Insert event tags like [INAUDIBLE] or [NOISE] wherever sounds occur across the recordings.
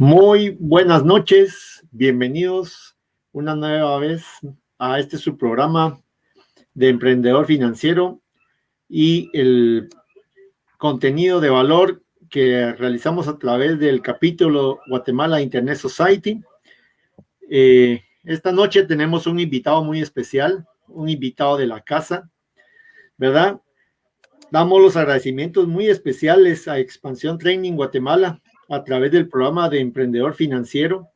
Muy buenas noches, bienvenidos una nueva vez a este su programa de emprendedor financiero y el contenido de valor que realizamos a través del capítulo Guatemala Internet Society. Eh, esta noche tenemos un invitado muy especial, un invitado de la casa, ¿verdad? Damos los agradecimientos muy especiales a Expansión Training Guatemala a través del programa de Emprendedor Financiero.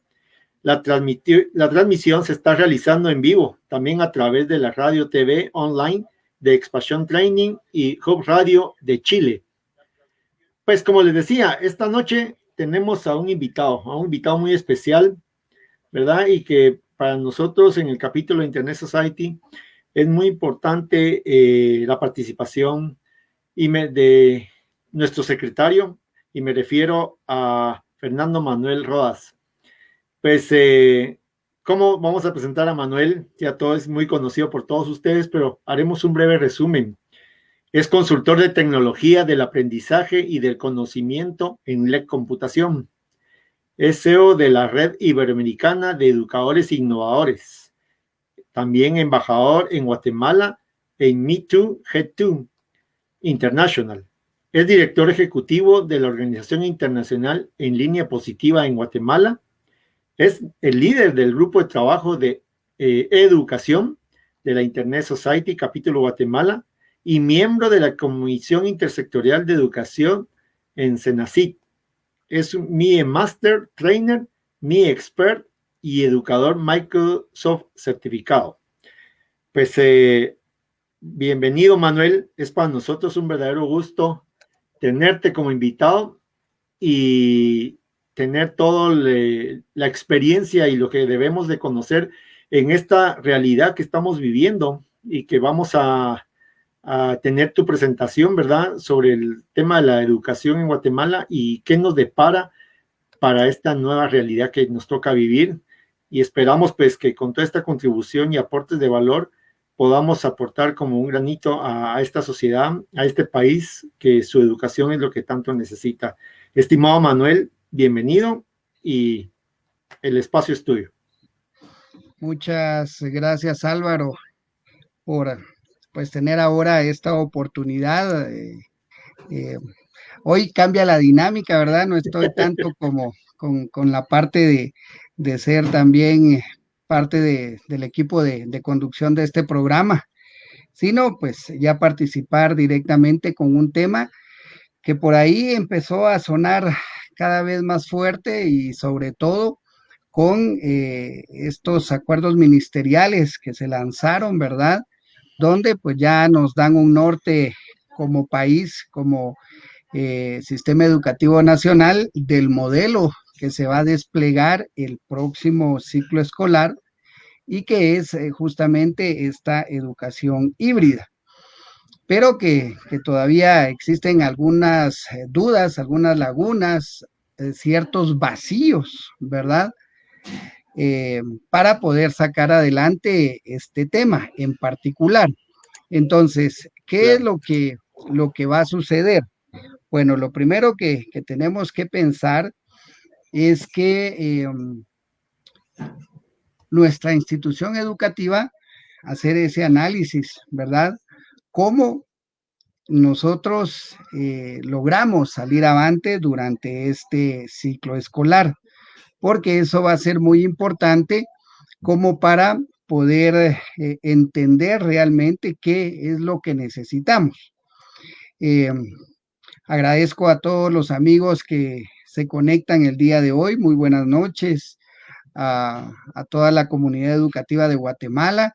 La, la transmisión se está realizando en vivo, también a través de la radio TV online de Expansión Training y Hub Radio de Chile. Pues como les decía, esta noche tenemos a un invitado, a un invitado muy especial, ¿verdad? Y que para nosotros en el capítulo Internet Society es muy importante eh, la participación y de nuestro secretario, y me refiero a Fernando Manuel Rodas. Pues, eh, ¿cómo vamos a presentar a Manuel? Ya todo es muy conocido por todos ustedes, pero haremos un breve resumen. Es consultor de tecnología del aprendizaje y del conocimiento en LEC Computación. Es CEO de la Red Iberoamericana de Educadores Innovadores. También embajador en Guatemala en Me2 G2 International. Es director ejecutivo de la Organización Internacional en Línea Positiva en Guatemala. Es el líder del grupo de trabajo de eh, educación de la Internet Society Capítulo Guatemala y miembro de la Comisión Intersectorial de Educación en Senacit. Es mi Master Trainer, mi Expert y educador Microsoft certificado. Pues eh, bienvenido Manuel, es para nosotros un verdadero gusto tenerte como invitado y tener toda la experiencia y lo que debemos de conocer en esta realidad que estamos viviendo y que vamos a, tener tu presentación, ¿verdad? Sobre el tema de la educación en Guatemala y qué nos depara para esta nueva realidad que nos toca vivir. Y esperamos pues que con toda esta contribución y aportes de valor podamos aportar como un granito a, esta sociedad, a este país, que su educación es lo que tanto necesita. Estimado Manuel, bienvenido y el espacio es tuyo. Muchas gracias Álvaro por pues tener ahora esta oportunidad. Eh, eh, hoy cambia la dinámica, ¿verdad? No estoy tanto como con, la parte de, de ser también parte del equipo de, conducción de este programa, sino pues ya participar directamente con un tema que por ahí empezó a sonar cada vez más fuerte y sobre todo con eh, estos acuerdos ministeriales que se lanzaron, ¿verdad? Donde pues ya nos dan un norte como país, como eh, sistema educativo nacional del modelo que se va a desplegar el próximo ciclo escolar y que es eh, justamente esta educación híbrida. Pero que, todavía existen algunas eh, dudas, algunas lagunas, eh, ciertos vacíos, ¿verdad? para poder sacar adelante este tema en particular. Entonces, ¿qué es lo que, lo que va a suceder? Bueno, lo primero que, que tenemos que pensar es que em, nuestra institución educativa hacer ese análisis, ¿verdad? ¿Cómo nosotros eh, logramos salir avante durante este ciclo escolar? Porque eso va a ser muy importante como para poder eh, entender realmente qué es lo que necesitamos. Em, agradezco a todos los amigos que se conectan el día de hoy. Muy buenas noches a, toda la comunidad educativa de Guatemala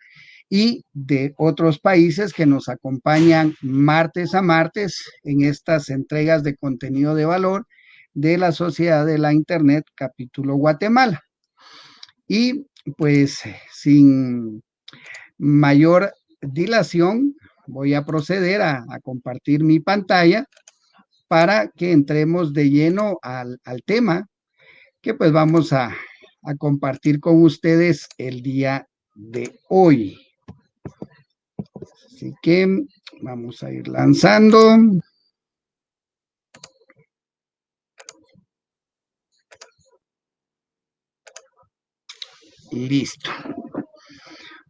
y de otros países que nos acompañan martes a martes en estas entregas de contenido de valor de la Sociedad de la Internet capítulo Guatemala. Y pues sin mayor dilación, voy a proceder a, compartir mi pantalla para que entremos de lleno al, al tema que pues vamos a, a compartir con ustedes el día de hoy. Así que vamos a ir lanzando. Listo.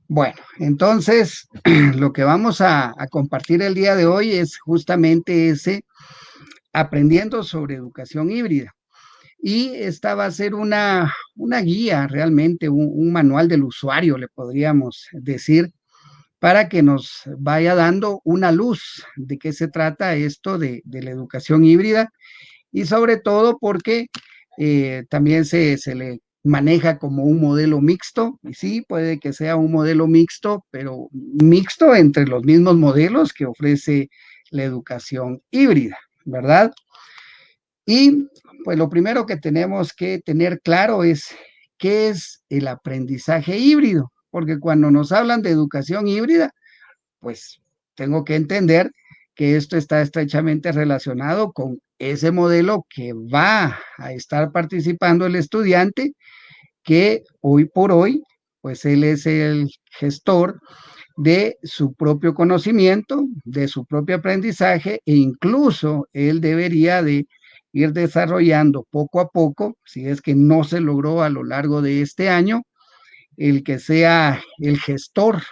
Bueno, entonces [CLEARS THROAT] lo que vamos a, compartir el día de hoy es justamente ese aprendiendo sobre educación híbrida. Y esta va a ser una, guía realmente, un, manual del usuario, le podríamos decir, para que nos vaya dando una luz de qué se trata esto de, la educación híbrida y sobre todo porque eh, también se, se, le maneja como un modelo mixto, y sí, puede que sea un modelo mixto, pero mixto entre los mismos modelos que ofrece la educación híbrida, ¿verdad? Y pues lo primero que tenemos que tener claro es qué es el aprendizaje híbrido, porque cuando nos hablan de educación híbrida, pues tengo que entender que esto está estrechamente relacionado con ese modelo que va a estar participando el estudiante, que hoy por hoy, pues él es el gestor de su propio conocimiento, de su propio aprendizaje e incluso él debería de ir desarrollando poco a poco, si es que no se logró a lo largo de este año, el que sea el gestor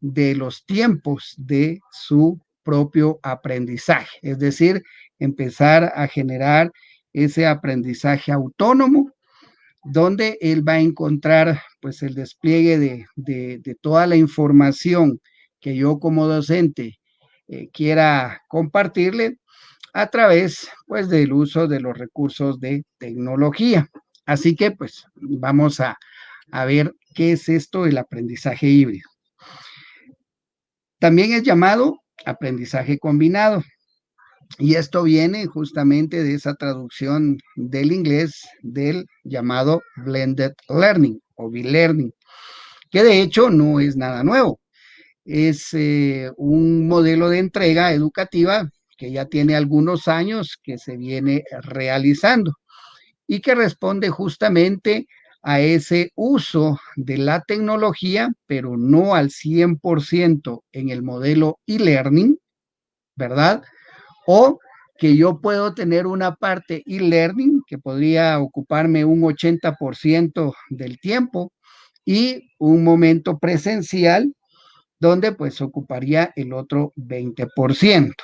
de los tiempos de su propio aprendizaje, es decir, empezar a generar ese aprendizaje autónomo donde él va a encontrar pues el despliegue de, toda la información que yo como docente eh, quiera compartirle a través pues del uso de los recursos de tecnología. Así que pues vamos a, a ver qué es esto del aprendizaje híbrido. También es llamado aprendizaje combinado. Y esto viene justamente de esa traducción del inglés del llamado blended learning o B-learning, que de hecho no es nada nuevo. Es eh, un modelo de entrega educativa que ya tiene algunos años que se viene realizando y que responde justamente a ese uso de la tecnología, pero no al 100% en el modelo e-learning, ¿verdad? o que yo puedo tener una parte e-learning que podría ocuparme un 80% del tiempo y un momento presencial donde pues ocuparía el otro 20%.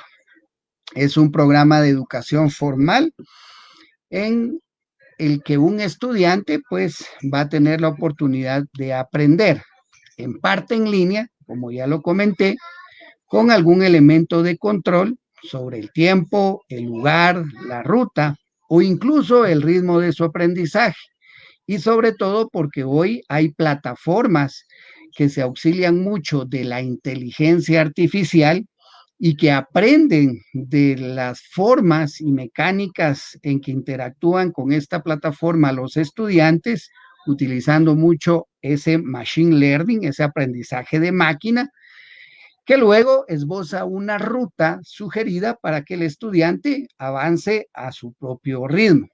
Es un programa de educación formal en el que un estudiante pues va a tener la oportunidad de aprender en parte en línea, como ya lo comenté, con algún elemento de control sobre el tiempo, el lugar, la ruta o incluso el ritmo de su aprendizaje. Y sobre todo porque hoy hay plataformas que se auxilian mucho de la inteligencia artificial y que aprenden de las formas y mecánicas en que interactúan con esta plataforma los estudiantes, utilizando mucho ese machine learning, ese aprendizaje de máquina, que luego esboza una ruta sugerida para que el estudiante avance a su propio ritmo.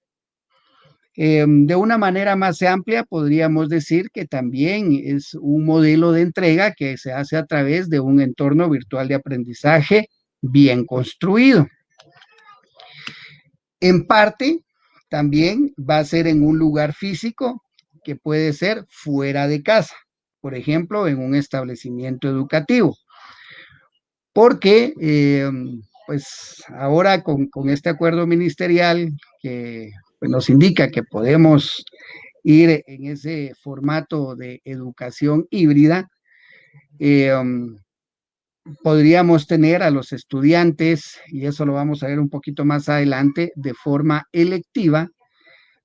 Em, de una manera más amplia, podríamos decir que también es un modelo de entrega que se hace a través de un entorno virtual de aprendizaje bien construido. En parte, también va a ser en un lugar físico que puede ser fuera de casa, por ejemplo, en un establecimiento educativo porque eh, pues ahora con, este acuerdo ministerial que pues, nos indica que podemos ir en ese formato de educación híbrida, eh, podríamos tener a los estudiantes, y eso lo vamos a ver un poquito más adelante, de forma electiva,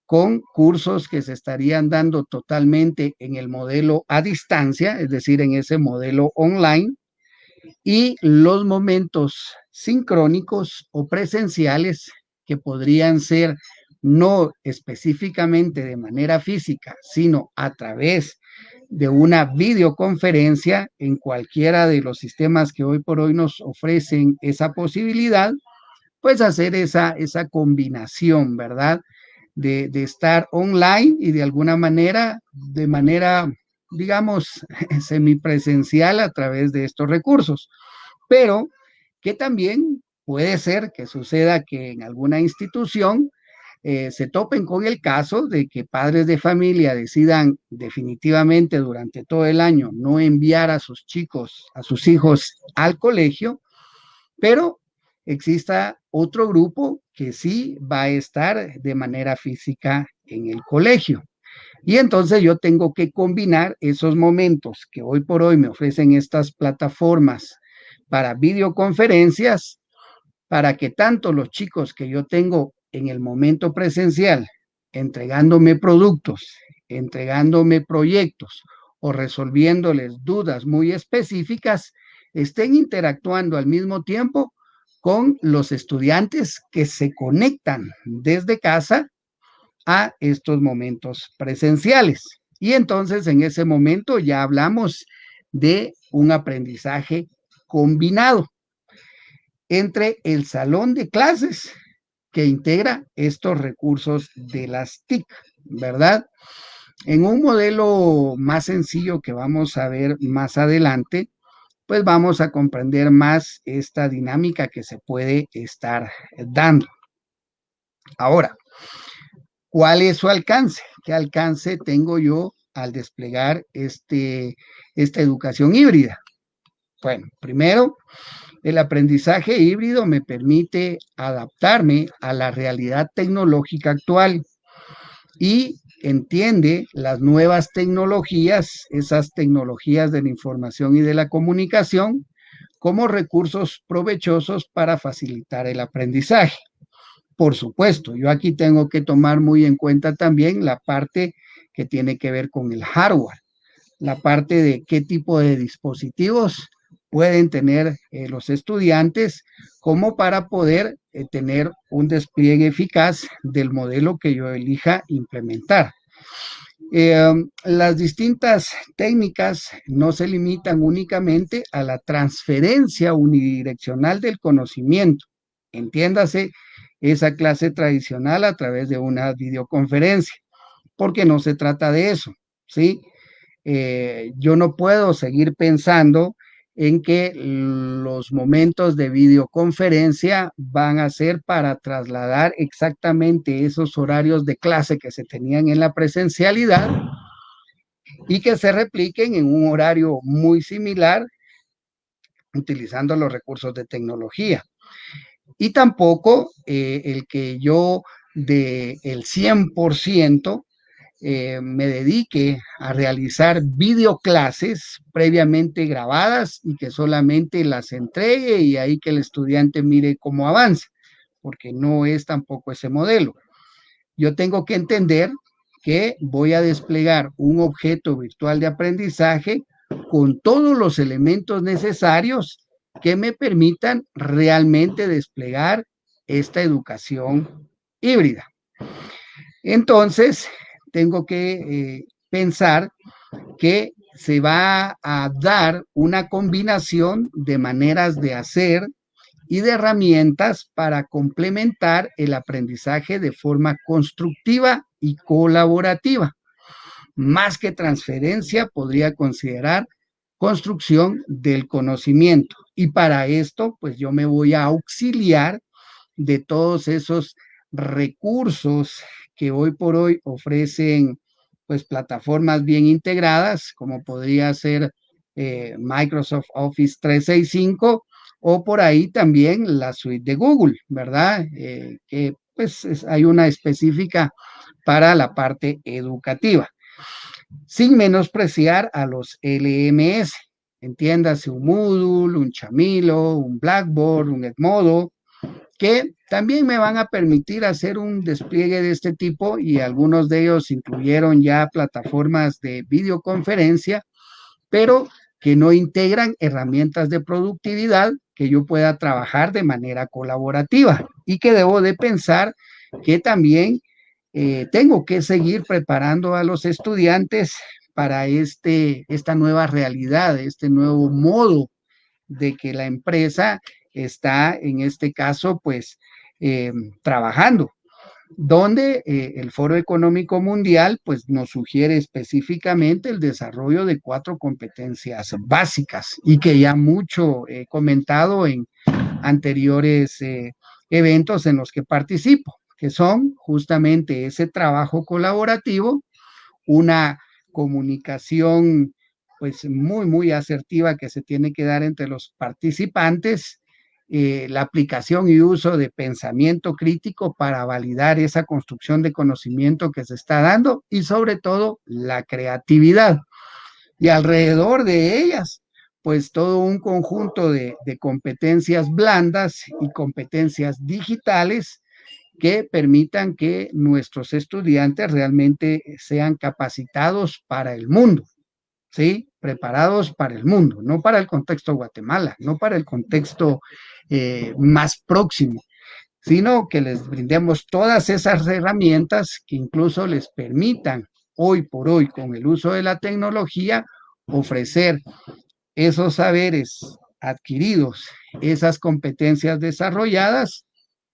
con cursos que se estarían dando totalmente en el modelo a distancia, es decir, en ese modelo online, y los momentos sincrónicos o presenciales que podrían ser no específicamente de manera física, sino a través de una videoconferencia en cualquiera de los sistemas que hoy por hoy nos ofrecen esa posibilidad, pues hacer esa, esa combinación, ¿verdad? De, de estar online y de alguna manera, de manera digamos, [LAUGHS] semipresencial a través de estos recursos, pero que también puede ser que suceda que en alguna institución eh, se topen con el caso de que padres de familia decidan definitivamente durante todo el año no enviar a sus chicos, a sus hijos al colegio, pero exista otro grupo que sí va a estar de manera física en el colegio. Y entonces yo tengo que combinar esos momentos que hoy por hoy me ofrecen estas plataformas para videoconferencias, para que tanto los chicos que yo tengo en el momento presencial, entregándome productos, entregándome proyectos o resolviéndoles dudas muy específicas, estén interactuando al mismo tiempo con los estudiantes que se conectan desde casa a estos momentos presenciales. Y entonces en ese momento ya hablamos de un aprendizaje combinado entre el salón de clases que integra estos recursos de las TIC, ¿verdad? En un modelo más sencillo que vamos a ver más adelante, pues vamos a comprender más esta dinámica que se puede estar dando. Ahora, ¿cuál es su alcance? ¿Qué alcance tengo yo al desplegar este, esta educación híbrida? Bueno, primero, el aprendizaje híbrido me permite adaptarme a la realidad tecnológica actual y entiende las nuevas tecnologías, esas tecnologías de la información y de la comunicación, como recursos provechosos para facilitar el aprendizaje. Por supuesto, yo aquí tengo que tomar muy en cuenta también la parte que tiene que ver con el hardware, la parte de qué tipo de dispositivos pueden tener eh, los estudiantes como para poder eh, tener un despliegue eficaz del modelo que yo elija implementar. Eh, las distintas técnicas no se limitan únicamente a la transferencia unidireccional del conocimiento. Entiéndase esa clase tradicional a través de una videoconferencia, porque no se trata de eso, ¿sí? yo no puedo seguir pensando en que los momentos de videoconferencia van a ser para trasladar exactamente esos horarios de clase que se tenían en la presencialidad y que se repliquen en un horario muy similar utilizando los recursos de tecnología. Y tampoco eh, el que yo de el 100% eh, me dedique a realizar videoclases previamente grabadas y que solamente las entregue y ahí que el estudiante mire cómo avanza, porque no es tampoco ese modelo. Yo tengo que entender que voy a desplegar un objeto virtual de aprendizaje con todos los elementos necesarios que me permitan realmente desplegar esta educación híbrida. Entonces, tengo que eh, pensar que se va a dar una combinación de maneras de hacer y de herramientas para complementar el aprendizaje de forma constructiva y colaborativa. Más que transferencia, podría considerar construcción del conocimiento. Y para esto, pues yo me voy a auxiliar de todos esos recursos que hoy por hoy ofrecen pues plataformas bien integradas, como podría ser eh, Microsoft Office 365 o por ahí también la suite de Google, ¿verdad? Eh, que pues hay una específica para la parte educativa, sin menospreciar a los LMS, entiéndase un Moodle, un Chamilo, un Blackboard, un Edmodo, que también me van a permitir hacer un despliegue de este tipo y algunos de ellos incluyeron ya plataformas de videoconferencia, pero que no integran herramientas de productividad que yo pueda trabajar de manera colaborativa y que debo de pensar que también eh, tengo que seguir preparando a los estudiantes para este, esta nueva realidad, este nuevo modo de que la empresa está en este caso pues eh, trabajando, donde eh, el Foro Económico Mundial pues nos sugiere específicamente el desarrollo de cuatro competencias básicas y que ya mucho he comentado en anteriores eh, eventos en los que participo, que son justamente ese trabajo colaborativo, una comunicación pues muy, muy asertiva que se tiene que dar entre los participantes, eh, la aplicación y uso de pensamiento crítico para validar esa construcción de conocimiento que se está dando y sobre todo la creatividad. Y alrededor de ellas, pues todo un conjunto de, de competencias blandas y competencias digitales que permitan que nuestros estudiantes realmente sean capacitados para el mundo, ¿sí? Preparados para el mundo, no para el contexto Guatemala, no para el contexto eh, más próximo, sino que les brindemos todas esas herramientas que incluso les permitan hoy por hoy, con el uso de la tecnología, ofrecer esos saberes adquiridos, esas competencias desarrolladas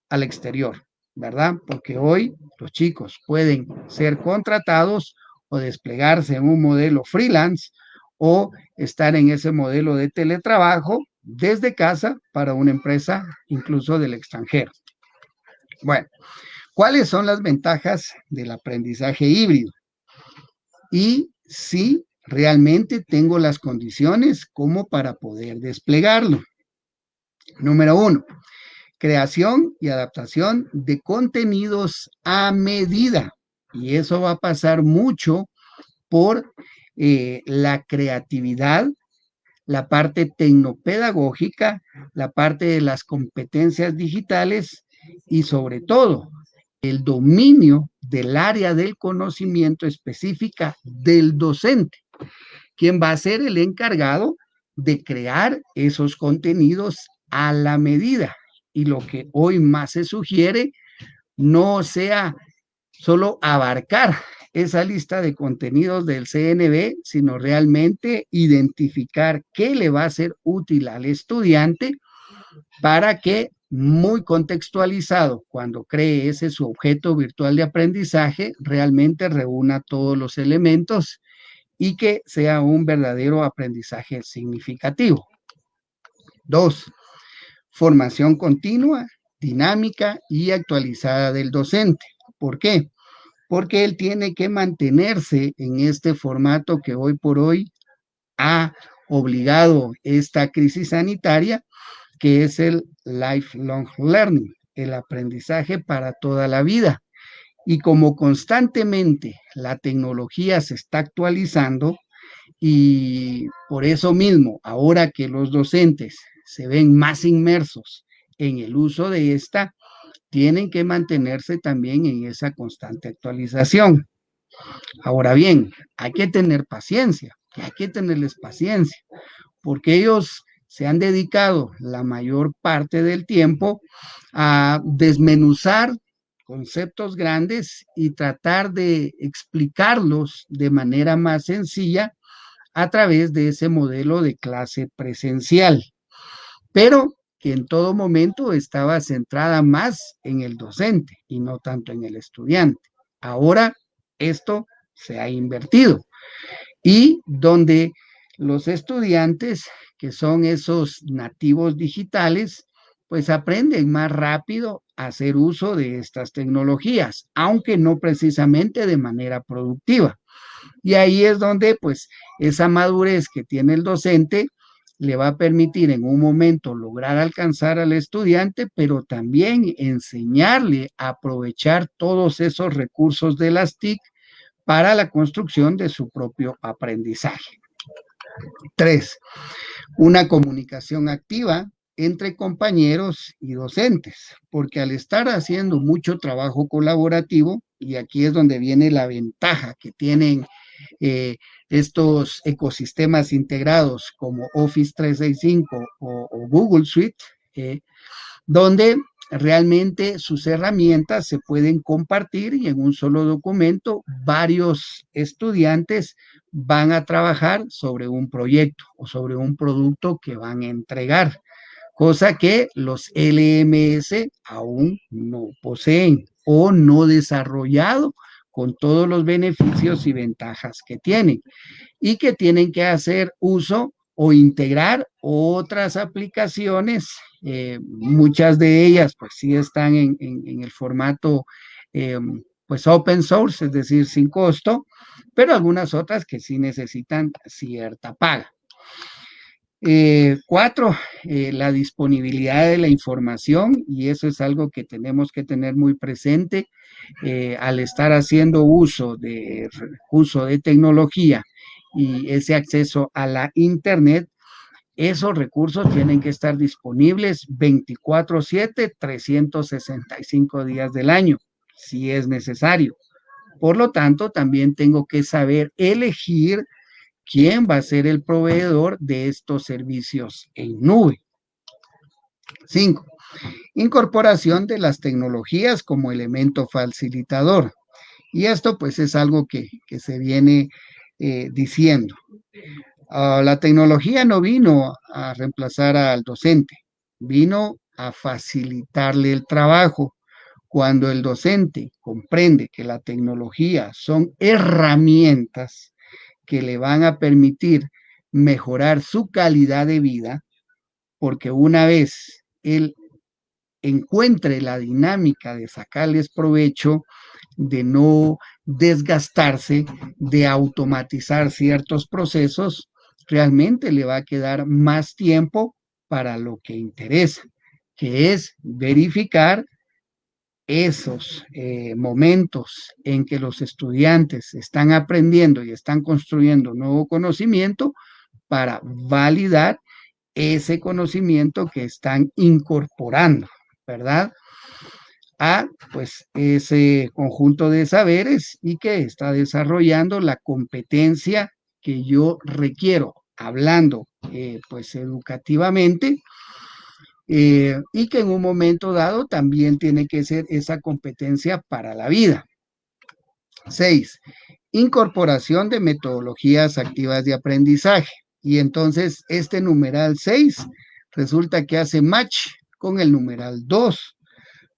al exterior. ¿Verdad? Porque hoy los chicos pueden ser contratados o desplegarse en un modelo freelance o estar en ese modelo de teletrabajo desde casa para una empresa incluso del extranjero. Bueno, ¿cuáles son las ventajas del aprendizaje híbrido? Y si realmente tengo las condiciones como para poder desplegarlo. Número uno, creación y adaptación de contenidos a medida. Y eso va a pasar mucho por eh, la creatividad, la parte tecnopedagógica, la parte de las competencias digitales y sobre todo el dominio del área del conocimiento específica del docente, quien va a ser el encargado de crear esos contenidos a la medida y lo que hoy más se sugiere no sea solo abarcar esa lista de contenidos del CNB, sino realmente identificar qué le va a ser útil al estudiante para que muy contextualizado, cuando cree ese su objeto virtual de aprendizaje, realmente reúna todos los elementos y que sea un verdadero aprendizaje significativo. Dos, formación continua, dinámica y actualizada del docente. ¿Por qué? Porque él tiene que mantenerse en este formato que hoy por hoy ha obligado esta crisis sanitaria, que es el lifelong learning, el aprendizaje para toda la vida. Y como constantemente la tecnología se está actualizando, y por eso mismo, ahora que los docentes se ven más inmersos en el uso de esta, tienen que mantenerse también en esa constante actualización. Ahora bien, hay que tener paciencia, hay que tenerles paciencia, porque ellos se han dedicado la mayor parte del tiempo a desmenuzar conceptos grandes y tratar de explicarlos de manera más sencilla a través de ese modelo de clase presencial pero que en todo momento estaba centrada más en el docente y no tanto en el estudiante. Ahora esto se ha invertido y donde los estudiantes, que son esos nativos digitales, pues aprenden más rápido a hacer uso de estas tecnologías, aunque no precisamente de manera productiva. Y ahí es donde pues esa madurez que tiene el docente le va a permitir en un momento lograr alcanzar al estudiante, pero también enseñarle a aprovechar todos esos recursos de las TIC para la construcción de su propio aprendizaje. Tres, una comunicación activa entre compañeros y docentes, porque al estar haciendo mucho trabajo colaborativo, y aquí es donde viene la ventaja que tienen eh, estos ecosistemas integrados como Office 365 o, Google Suite, eh, donde realmente sus herramientas se pueden compartir y en un solo documento varios estudiantes van a trabajar sobre un proyecto o sobre un producto que van a entregar, cosa que los LMS aún no poseen o no desarrollado con todos los beneficios y ventajas que tienen y que tienen que hacer uso o integrar otras aplicaciones, eh, muchas de ellas pues sí están en, el formato eh, pues open source, es decir, sin costo, pero algunas otras que sí necesitan cierta paga. Eh, cuatro, la disponibilidad de la información y eso es algo que tenemos que tener muy presente al estar haciendo uso de, uso de tecnología y ese acceso a la Internet, esos recursos tienen que estar disponibles 24/7, 365 días del año, si es necesario. Por lo tanto, también tengo que saber elegir quién va a ser el proveedor de estos servicios en nube. Cinco, incorporación de las tecnologías como elemento facilitador. Y esto pues es algo que, que se viene eh, diciendo. Ah, la tecnología no vino a reemplazar al docente, vino a facilitarle el trabajo. Cuando el docente comprende que la tecnología son herramientas que le van a permitir mejorar su calidad de vida, porque una vez él encuentre la dinámica de sacarles provecho, de no desgastarse, de automatizar ciertos procesos, realmente le va a quedar más tiempo para lo que interesa, que es verificar esos eh, momentos en que los estudiantes están aprendiendo y están construyendo nuevo conocimiento para validar ese conocimiento que están incorporando, ¿verdad? a pues ese conjunto de saberes y que está desarrollando la competencia que yo requiero, hablando eh, pues educativamente, eh, y que en un momento dado también tiene que ser esa competencia para la vida. Seis, incorporación de metodologías activas de aprendizaje. Y entonces este numeral 6 resulta que hace match con el numeral 2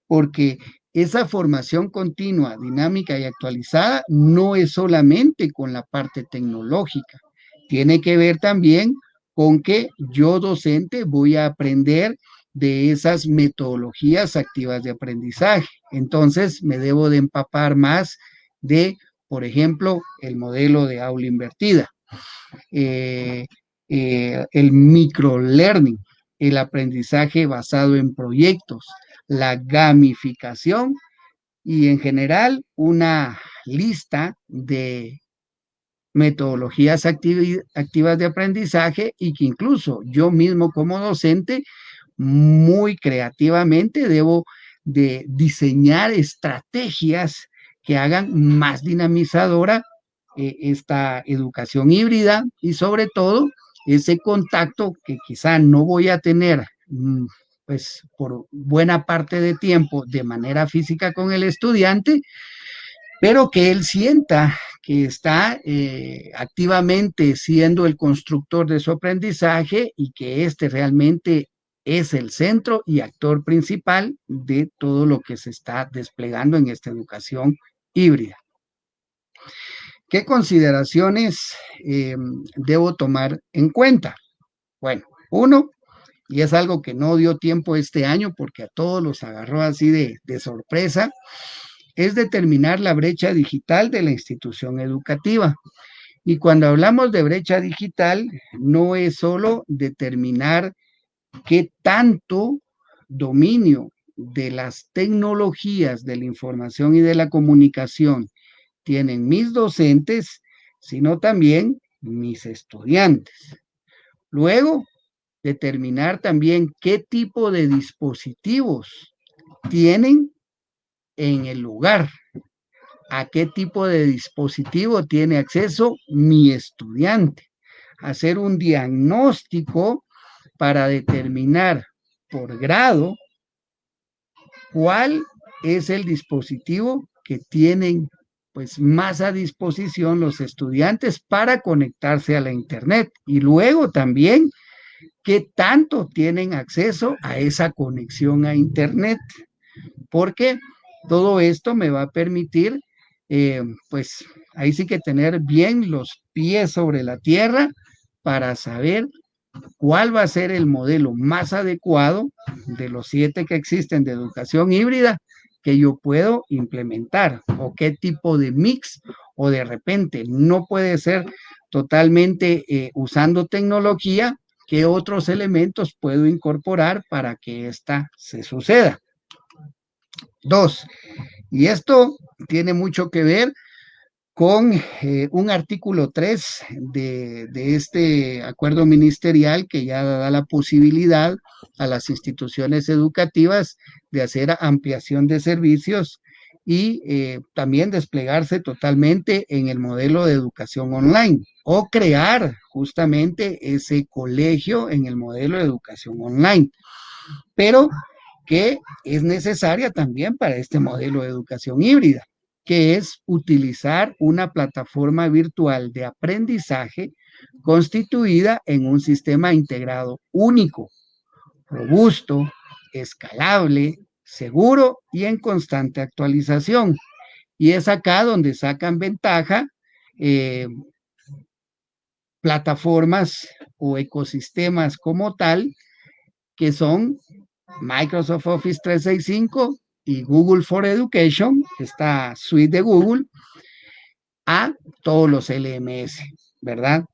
porque esa formación continua, dinámica y actualizada no es solamente con la parte tecnológica, tiene que ver también con que yo docente voy a aprender de esas metodologías activas de aprendizaje. Entonces me debo de empapar más de, por ejemplo, el modelo de aula invertida, eh, eh, el microlearning, el aprendizaje basado en proyectos, la gamificación y en general una lista de metodologías activas de aprendizaje y que incluso yo mismo como docente muy creativamente debo de diseñar estrategias que hagan más dinamizadora eh, esta educación híbrida y sobre todo ese contacto que quizá no voy a tener mm, pues por buena parte de tiempo de manera física con el estudiante, pero que él sienta que está eh, activamente siendo el constructor de su aprendizaje y que este realmente es el centro y actor principal de todo lo que se está desplegando en esta educación híbrida. ¿Qué consideraciones eh, debo tomar en cuenta? Bueno, uno, y es algo que no dio tiempo este año porque a todos los agarró así de, sorpresa, es determinar la brecha digital de la institución educativa. Y cuando hablamos de brecha digital, no es solo determinar qué tanto dominio de las tecnologías de la información y de la comunicación tienen mis docentes, sino también mis estudiantes. Luego, determinar también qué tipo de dispositivos tienen en el lugar, a qué tipo de dispositivo tiene acceso mi estudiante, hacer un diagnóstico para determinar por grado cuál es el dispositivo que tienen pues más a disposición los estudiantes para conectarse a la internet. Y luego también qué tanto tienen acceso a esa conexión a Internet, porque todo esto me va a permitir, eh, pues ahí sí que tener bien los pies sobre la tierra para saber cuál va a ser el modelo más adecuado de los siete que existen de educación híbrida que yo puedo implementar o qué tipo de mix o de repente no puede ser totalmente eh, usando tecnología, qué otros elementos puedo incorporar para que esta se suceda. Dos, y esto tiene mucho que ver con eh, un artículo 3 de, este acuerdo ministerial que ya da la posibilidad a las instituciones educativas de hacer ampliación de servicios y eh, también desplegarse totalmente en el modelo de educación online o crear justamente ese colegio en el modelo de educación online. Pero que es necesaria también para este modelo de educación híbrida que es utilizar una plataforma virtual de aprendizaje constituida en un sistema integrado único, robusto, escalable, seguro y en constante actualización. Y es acá donde sacan ventaja eh, plataformas o ecosistemas como tal, que son Microsoft Office 365, y Google for Education, esta suite de Google, a todos los LMS, ¿verdad?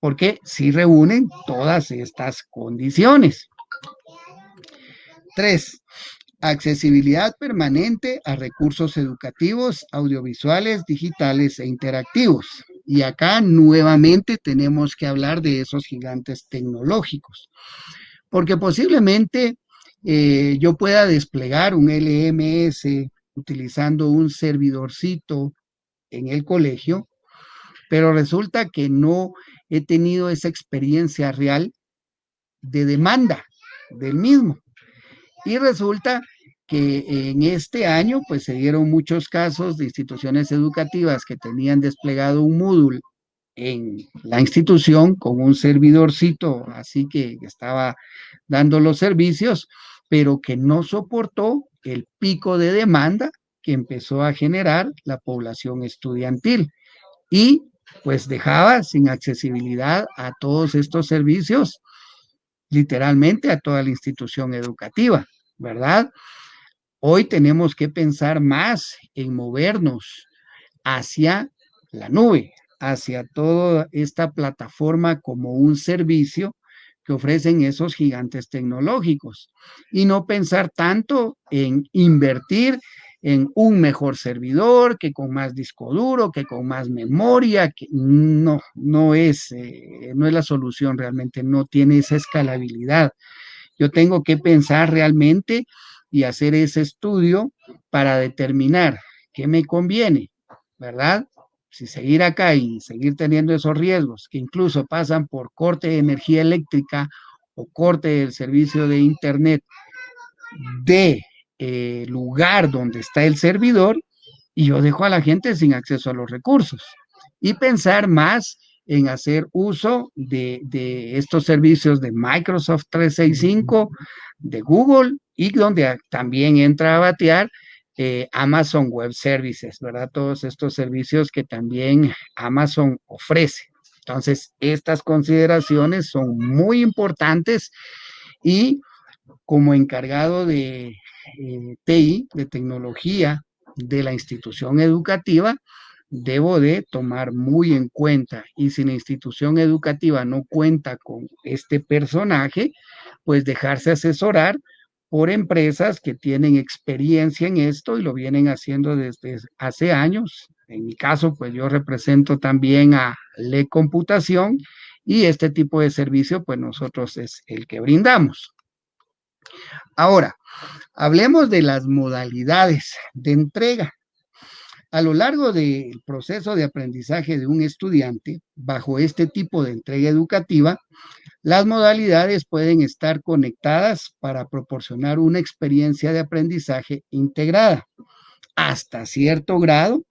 Porque sí reúnen todas estas condiciones. Tres, accesibilidad permanente a recursos educativos, audiovisuales, digitales e interactivos. Y acá nuevamente tenemos que hablar de esos gigantes tecnológicos, porque posiblemente eh, yo pueda desplegar un LMS utilizando un servidorcito en el colegio, pero resulta que no he tenido esa experiencia real de demanda del mismo. Y resulta que en este año pues se dieron muchos casos de instituciones educativas que tenían desplegado un módulo en la institución con un servidorcito, así que estaba dando los servicios, pero que no soportó el pico de demanda que empezó a generar la población estudiantil y pues dejaba sin accesibilidad a todos estos servicios, literalmente a toda la institución educativa, ¿verdad? Hoy tenemos que pensar más en movernos hacia la nube, hacia toda esta plataforma como un servicio que ofrecen esos gigantes tecnológicos y no pensar tanto en invertir en un mejor servidor, que con más disco duro, que con más memoria, que no, no es, eh, no es la solución realmente, no tiene esa escalabilidad. Yo tengo que pensar realmente y hacer ese estudio para determinar qué me conviene, ¿verdad? Si seguir acá y seguir teniendo esos riesgos que incluso pasan por corte de energía eléctrica o corte del servicio de internet de eh, lugar donde está el servidor y yo dejo a la gente sin acceso a los recursos. Y pensar más en hacer uso de, de estos servicios de Microsoft 365, de Google y donde también entra a batear eh, Amazon Web Services, ¿verdad? Todos estos servicios que también Amazon ofrece. Entonces, estas consideraciones son muy importantes y como encargado de eh, TI, de tecnología de la institución educativa, debo de tomar muy en cuenta. Y si la institución educativa no cuenta con este personaje, pues dejarse asesorar por empresas que tienen experiencia en esto y lo vienen haciendo desde hace años. En mi caso, pues yo represento también a Le Computación y este tipo de servicio, pues nosotros es el que brindamos. Ahora, hablemos de las modalidades de entrega. A lo largo del proceso de aprendizaje de un estudiante, bajo este tipo de entrega educativa, las modalidades pueden estar conectadas para proporcionar una experiencia de aprendizaje integrada, hasta cierto grado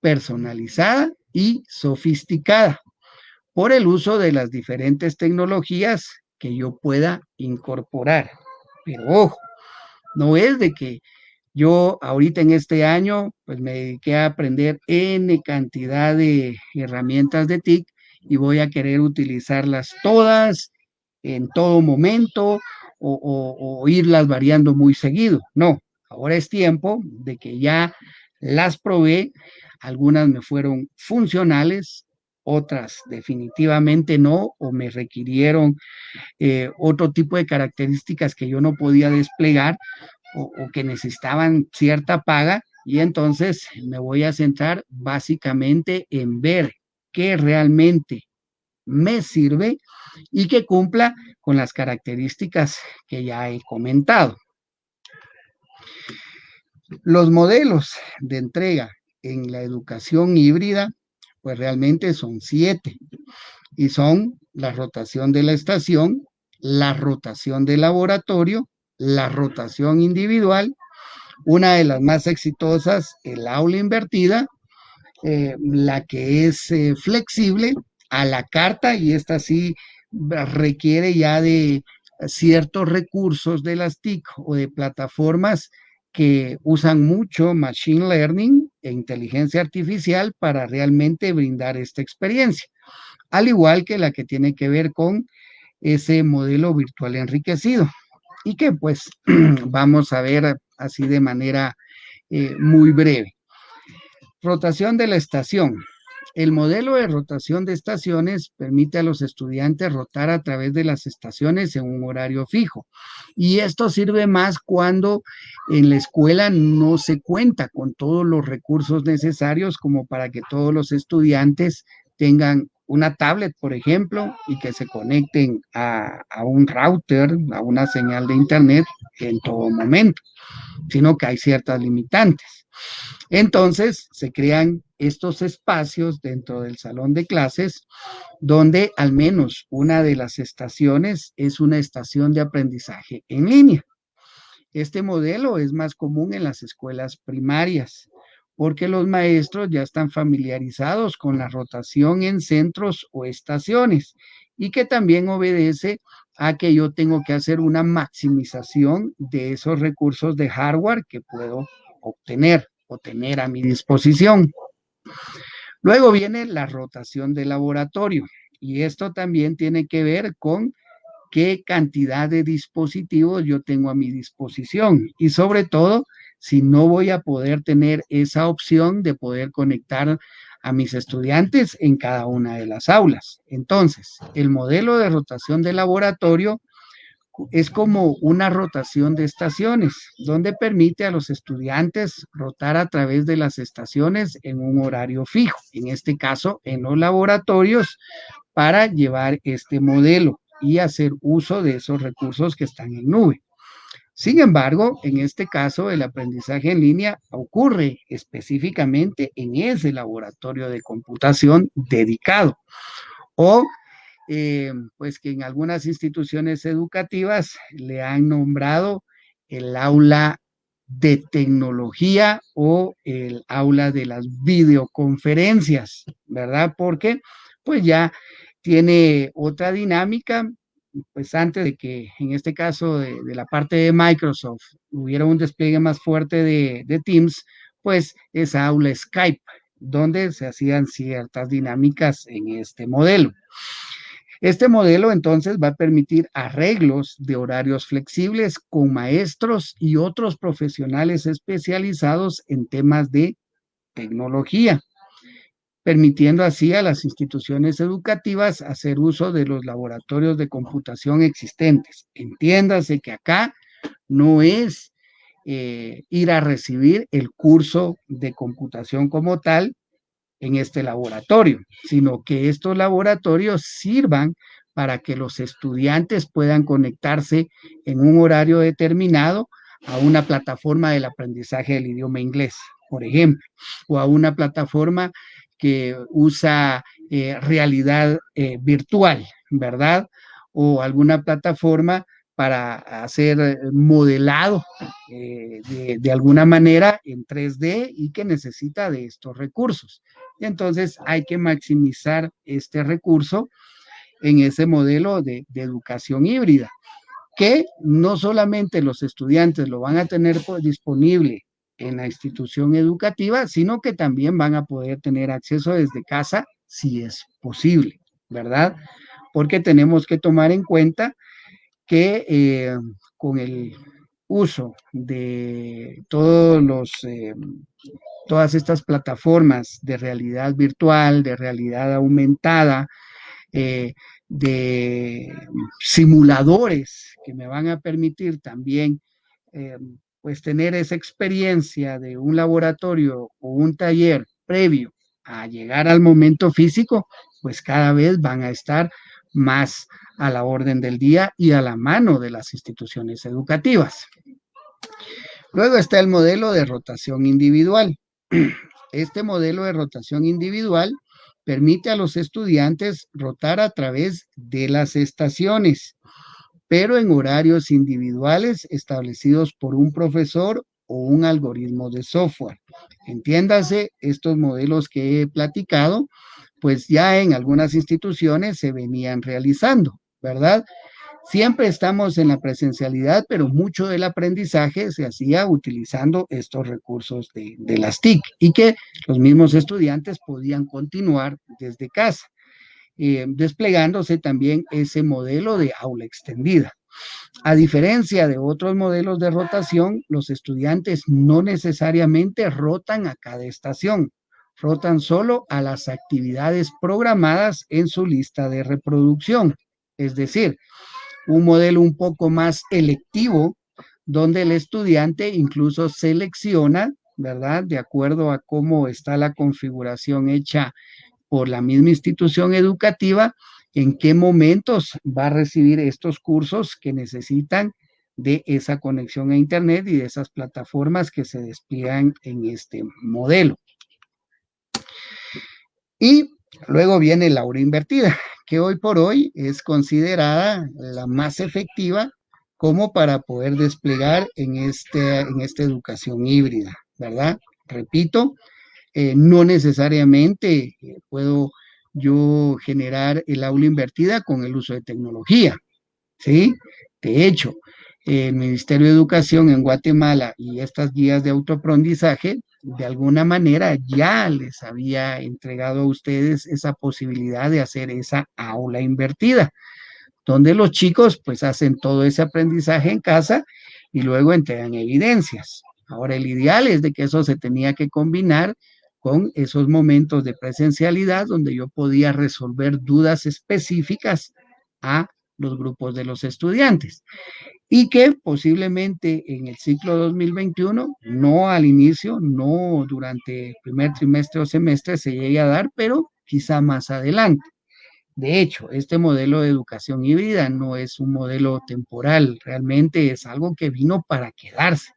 personalizada y sofisticada, por el uso de las diferentes tecnologías que yo pueda incorporar. Pero ojo, no es de que yo ahorita en este año pues me dediqué a aprender N cantidad de herramientas de TIC y voy a querer utilizarlas todas en todo momento o, irlas variando muy seguido. No, ahora es tiempo de que ya las probé, algunas me fueron funcionales, otras definitivamente no, o me requirieron eh, otro tipo de características que yo no podía desplegar o, que necesitaban cierta paga, y entonces me voy a centrar básicamente en ver qué realmente me sirve y que cumpla con las características que ya he comentado. Los modelos de entrega en la educación híbrida, pues realmente son siete y son la rotación de la estación, la rotación del laboratorio, la rotación individual, una de las más exitosas, el aula invertida, eh, la que es eh, flexible a la carta y esta sí requiere ya de ciertos recursos de las TIC o de plataformas que usan mucho Machine Learning e inteligencia artificial para realmente brindar esta experiencia, al igual que la que tiene que ver con ese modelo virtual enriquecido y que pues [CLEARS THROAT] vamos a ver así de manera eh, muy breve. Rotación de la estación. El modelo de rotación de estaciones permite a los estudiantes rotar a través de las estaciones en un horario fijo. Y esto sirve más cuando en la escuela no se cuenta con todos los recursos necesarios como para que todos los estudiantes tengan una tablet, por ejemplo, y que se conecten a, a, un router, a una señal de internet en todo momento, sino que hay ciertas limitantes. Entonces, se crean estos espacios dentro del salón de clases donde al menos una de las estaciones es una estación de aprendizaje en línea. Este modelo es más común en las escuelas primarias porque los maestros ya están familiarizados con la rotación en centros o estaciones y que también obedece a que yo tengo que hacer una maximización de esos recursos de hardware que puedo obtener o tener a mi disposición. Luego viene la rotación de laboratorio y esto también tiene que ver con qué cantidad de dispositivos yo tengo a mi disposición y sobre todo si no voy a poder tener esa opción de poder conectar a mis estudiantes en cada una de las aulas. Entonces, el modelo de rotación de laboratorio es como una rotación de estaciones, donde permite a los estudiantes rotar a través de las estaciones en un horario fijo, en este caso en los laboratorios, para llevar este modelo y hacer uso de esos recursos que están en nube. Sin embargo, en este caso, el aprendizaje en línea ocurre específicamente en ese laboratorio de computación dedicado o eh, pues que en algunas instituciones educativas le han nombrado el aula de tecnología o el aula de las videoconferencias, ¿verdad? Porque pues ya tiene otra dinámica, pues antes de que en este caso de, la parte de Microsoft hubiera un despliegue más fuerte de, Teams, pues esa aula Skype, donde se hacían ciertas dinámicas en este modelo. Este modelo entonces va a permitir arreglos de horarios flexibles con maestros y otros profesionales especializados en temas de tecnología, permitiendo así a las instituciones educativas hacer uso de los laboratorios de computación existentes. Entiéndase que acá no es eh, ir a recibir el curso de computación como tal, en este laboratorio, sino que estos laboratorios sirvan para que los estudiantes puedan conectarse en un horario determinado a una plataforma del aprendizaje del idioma inglés, por ejemplo, o a una plataforma que usa eh, realidad eh, virtual, ¿verdad? O alguna plataforma para hacer modelado eh, de, de, alguna manera en 3D y que necesita de estos recursos. Entonces hay que maximizar este recurso en ese modelo de, educación híbrida, que no solamente los estudiantes lo van a tener disponible en la institución educativa, sino que también van a poder tener acceso desde casa si es posible, ¿verdad? porque tenemos que tomar en cuenta que eh, con el uso de todos los, eh, todas estas plataformas de realidad virtual, de realidad aumentada, eh, de simuladores que me van a permitir también pues tener esa experiencia de un laboratorio o un taller previo a llegar al momento físico, pues cada vez van a estar más a la orden del día y a la mano de las instituciones educativas. Luego está el modelo de rotación individual. Este modelo de rotación individual permite a los estudiantes rotar a través de las estaciones, pero en horarios individuales establecidos por un profesor o un algoritmo de software. Entiéndase, estos modelos que he platicado, pues ya en algunas instituciones se venían realizando, ¿verdad? Siempre estamos en la presencialidad, pero mucho del aprendizaje se hacía utilizando estos recursos de, las TIC y que los mismos estudiantes podían continuar desde casa, eh, desplegándose también ese modelo de aula extendida. A diferencia de otros modelos de rotación, los estudiantes no necesariamente rotan a cada estación, rotan solo a las actividades programadas en su lista de reproducción. Es decir, un modelo un poco más electivo, donde el estudiante incluso selecciona, ¿verdad? De acuerdo a cómo está la configuración hecha por la misma institución educativa, en qué momentos va a recibir estos cursos que necesitan de esa conexión a Internet y de esas plataformas que se despliegan en este modelo. Y luego viene la hora invertida, que hoy por hoy es considerada la más efectiva como para poder desplegar en, este, en esta educación híbrida, ¿verdad? Repito, eh, no necesariamente eh, puedo yo generar el aula invertida con el uso de tecnología, ¿sí? De hecho, el Ministerio de Educación en Guatemala y estas guías de autoaprendizaje, de alguna manera ya les había entregado a ustedes esa posibilidad de hacer esa aula invertida, donde los chicos pues hacen todo ese aprendizaje en casa y luego entregan evidencias. Ahora, el ideal es de que eso se tenía que combinar con esos momentos de presencialidad donde yo podía resolver dudas específicas a los grupos de los estudiantes y que posiblemente en el ciclo 2021, no al inicio, no durante el primer trimestre o semestre se llegue a dar, pero quizá más adelante. De hecho, este modelo de educación híbrida no es un modelo temporal, realmente es algo que vino para quedarse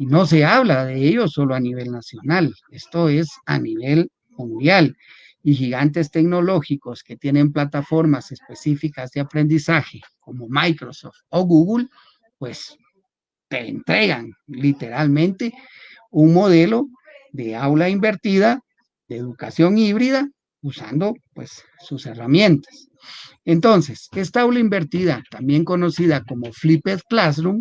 y no se habla de ello solo a nivel nacional, esto es a nivel mundial. Y gigantes tecnológicos que tienen plataformas específicas de aprendizaje como Microsoft o Google, pues te entregan literalmente un modelo de aula invertida, de educación híbrida, usando pues sus herramientas. Entonces, esta aula invertida, también conocida como Flipped Classroom,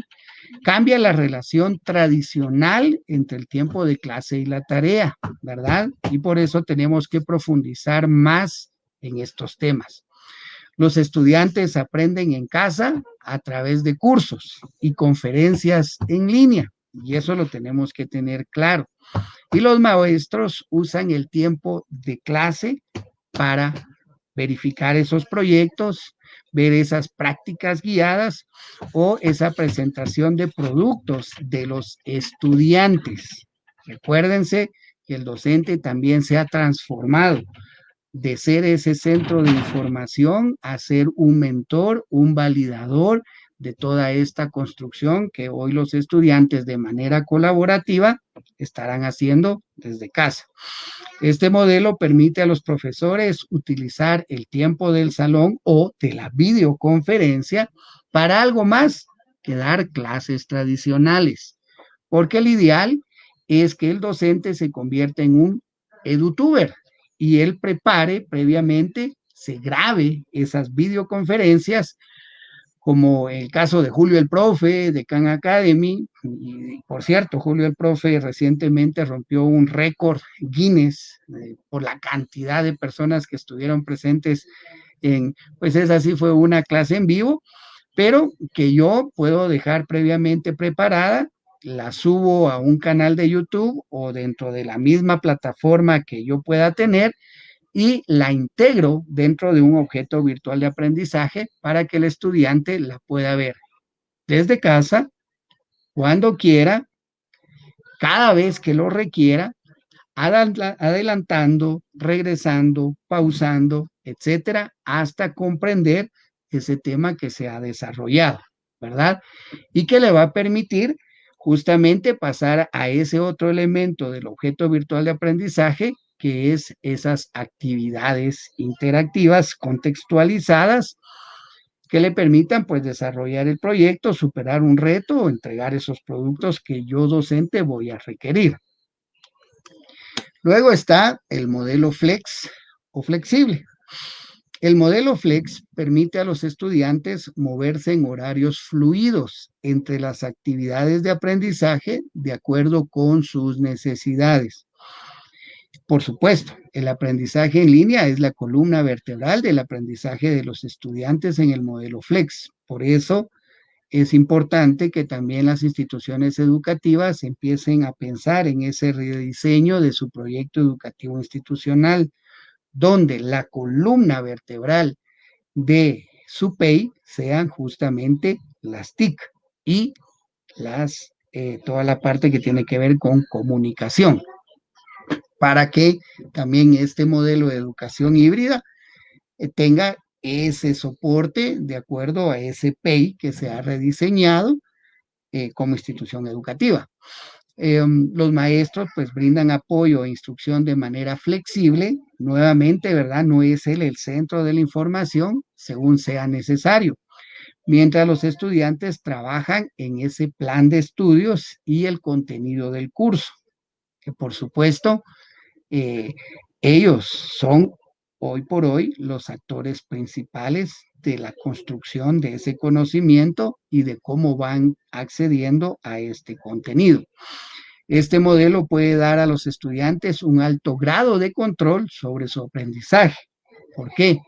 Cambia la relación tradicional entre el tiempo de clase y la tarea, ¿verdad? Y por eso tenemos que profundizar más en estos temas. Los estudiantes aprenden en casa a través de cursos y conferencias en línea, y eso lo tenemos que tener claro. Y los maestros usan el tiempo de clase para verificar esos proyectos, ver esas prácticas guiadas o esa presentación de productos de los estudiantes. Recuérdense que el docente también se ha transformado de ser ese centro de información a ser un mentor, un validador de toda esta construcción que hoy los estudiantes de manera colaborativa estarán haciendo desde casa. Este modelo permite a los profesores utilizar el tiempo del salón o de la videoconferencia para algo más que dar clases tradicionales, porque el ideal es que el docente se convierta en un edutuber y él prepare previamente, se grabe esas videoconferencias como el caso de Julio el Profe, de Khan Academy, y por cierto, Julio el Profe recientemente rompió un récord Guinness eh, por la cantidad de personas que estuvieron presentes en, pues esa sí fue una clase en vivo, pero que yo puedo dejar previamente preparada, la subo a un canal de YouTube o dentro de la misma plataforma que yo pueda tener y la integro dentro de un objeto virtual de aprendizaje para que el estudiante la pueda ver desde casa, cuando quiera, cada vez que lo requiera, adelantando, regresando, pausando, etcétera, hasta comprender ese tema que se ha desarrollado, ¿verdad? Y que le va a permitir justamente pasar a ese otro elemento del objeto virtual de aprendizaje, que es esas actividades interactivas contextualizadas que le permitan pues desarrollar el proyecto, superar un reto o entregar esos productos que yo docente voy a requerir. Luego está el modelo flex o flexible. El modelo flex permite a los estudiantes moverse en horarios fluidos entre las actividades de aprendizaje de acuerdo con sus necesidades. Por supuesto, el aprendizaje en línea es la columna vertebral del aprendizaje de los estudiantes en el modelo Flex. Por eso es importante que también las instituciones educativas empiecen a pensar en ese rediseño de su proyecto educativo institucional, donde la columna vertebral de su PEI sean justamente las TIC y las, eh, toda la parte que tiene que ver con comunicación para que también este modelo de educación híbrida eh, tenga ese soporte de acuerdo a ese PEI que se ha rediseñado eh, como institución educativa. Em, los maestros pues brindan apoyo e instrucción de manera flexible, nuevamente, ¿verdad? No es él el centro de la información según sea necesario, mientras los estudiantes trabajan en ese plan de estudios y el contenido del curso, que por supuesto eh, ellos son hoy por hoy los actores principales de la construcción de ese conocimiento y de cómo van accediendo a este contenido. Este modelo puede dar a los estudiantes un alto grado de control sobre su aprendizaje. ¿Por qué?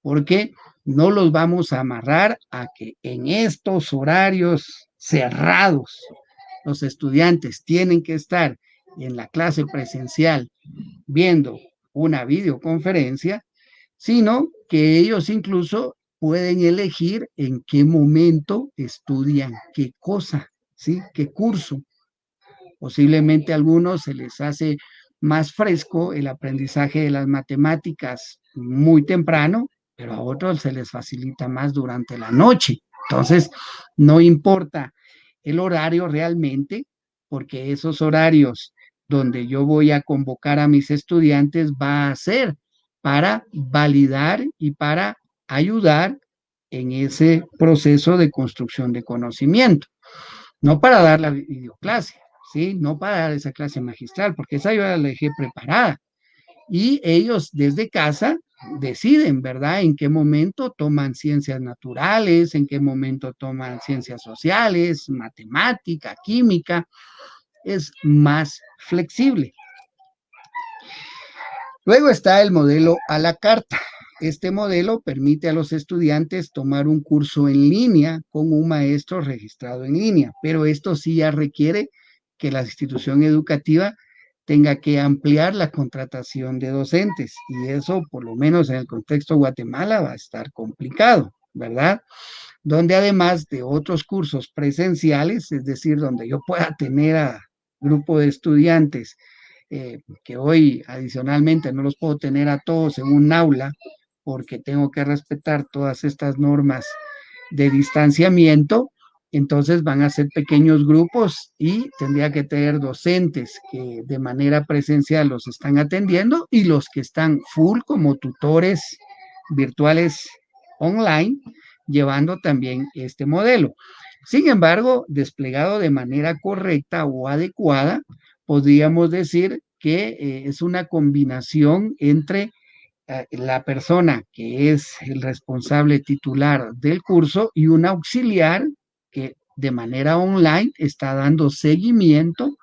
Porque no los vamos a amarrar a que en estos horarios cerrados los estudiantes tienen que estar en la clase presencial viendo una videoconferencia, sino que ellos incluso pueden elegir en qué momento estudian qué cosa, ¿sí? ¿Qué curso? Posiblemente a algunos se les hace más fresco el aprendizaje de las matemáticas muy temprano, pero a otros se les facilita más durante la noche. Entonces, no importa el horario realmente, porque esos horarios donde yo voy a convocar a mis estudiantes va a ser para validar y para ayudar en ese proceso de construcción de conocimiento. No para dar la videoclase, ¿sí? No para dar esa clase magistral, porque esa yo la dejé preparada. Y ellos desde casa deciden, ¿verdad? En qué momento toman ciencias naturales, en qué momento toman ciencias sociales, matemática, química, es más flexible. Luego está el modelo a la carta. Este modelo permite a los estudiantes tomar un curso en línea con un maestro registrado en línea, pero esto sí ya requiere que la institución educativa tenga que ampliar la contratación de docentes y eso por lo menos en el contexto de Guatemala va a estar complicado, ¿verdad? Donde además de otros cursos presenciales, es decir, donde yo pueda tener a grupo de estudiantes, eh, que hoy adicionalmente no los puedo tener a todos en un aula porque tengo que respetar todas estas normas de distanciamiento, entonces van a ser pequeños grupos y tendría que tener docentes que de manera presencial los están atendiendo y los que están full como tutores virtuales online, llevando también este modelo. Sin embargo, desplegado de manera correcta o adecuada, podríamos decir que eh, es una combinación entre eh, la persona que es el responsable titular del curso y un auxiliar que de manera online está dando seguimiento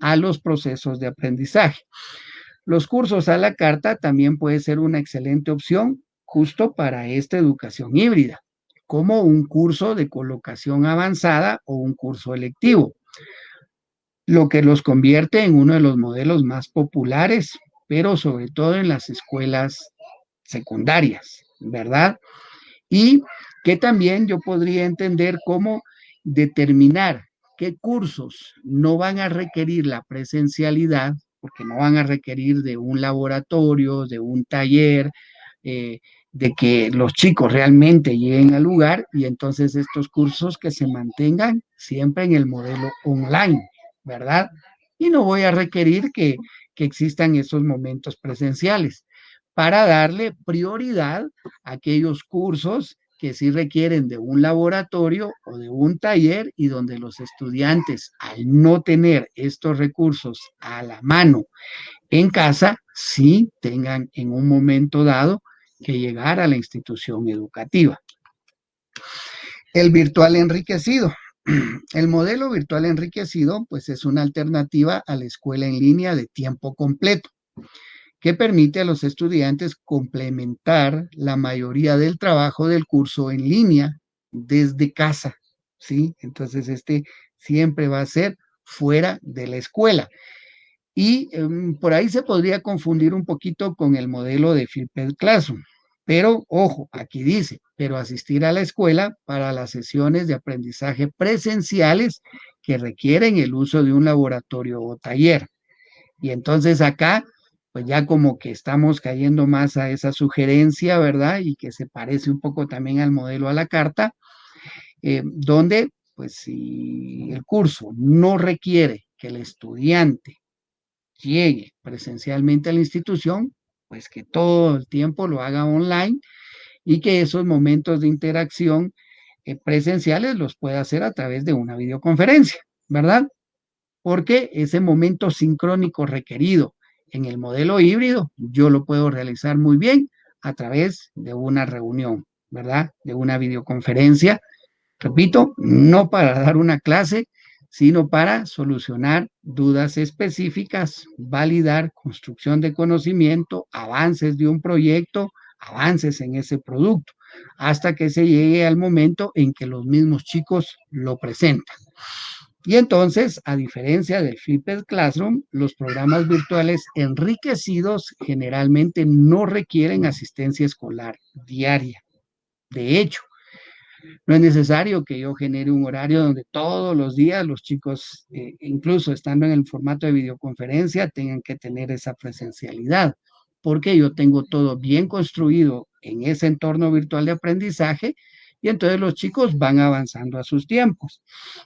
a los procesos de aprendizaje. Los cursos a la carta también puede ser una excelente opción justo para esta educación híbrida, como un curso de colocación avanzada o un curso electivo, lo que los convierte en uno de los modelos más populares, pero sobre todo en las escuelas secundarias, ¿verdad? Y que también yo podría entender cómo determinar qué cursos no van a requerir la presencialidad, porque no van a requerir de un laboratorio, de un taller, eh, de que los chicos realmente lleguen al lugar y entonces estos cursos que se mantengan siempre en el modelo online, ¿verdad? Y no voy a requerir que, que existan esos momentos presenciales para darle prioridad a aquellos cursos que sí requieren de un laboratorio o de un taller y donde los estudiantes, al no tener estos recursos a la mano en casa, sí tengan en un momento dado que llegar a la institución educativa. El virtual enriquecido. [CLEARS THROAT] El modelo virtual enriquecido, pues es una alternativa a la escuela en línea de tiempo completo que permite a los estudiantes complementar la mayoría del trabajo del curso en línea desde casa, ¿sí? Entonces, este siempre va a ser fuera de la escuela. Y em, por ahí se podría confundir un poquito con el modelo de Flipped Classroom. Pero, ojo, aquí dice, pero asistir a la escuela para las sesiones de aprendizaje presenciales que requieren el uso de un laboratorio o taller. Y entonces acá pues ya como que estamos cayendo más a esa sugerencia, ¿verdad? Y que se parece un poco también al modelo a la carta, eh, donde pues si el curso no requiere que el estudiante llegue presencialmente a la institución, pues que todo el tiempo lo haga online y que esos momentos de interacción eh, presenciales los pueda hacer a través de una videoconferencia, ¿verdad? Porque ese momento sincrónico requerido en el modelo híbrido, yo lo puedo realizar muy bien a través de una reunión, ¿verdad? De una videoconferencia. Repito, no para dar una clase, sino para solucionar dudas específicas, validar construcción de conocimiento, avances de un proyecto, avances en ese producto, hasta que se llegue al momento en que los mismos chicos lo presentan. Y entonces, a diferencia del Flipped Classroom, los programas virtuales enriquecidos generalmente no requieren asistencia escolar diaria. De hecho, no es necesario que yo genere un horario donde todos los días los chicos, eh, incluso estando en el formato de videoconferencia, tengan que tener esa presencialidad, porque yo tengo todo bien construido en ese entorno virtual de aprendizaje y entonces los chicos van avanzando a sus tiempos.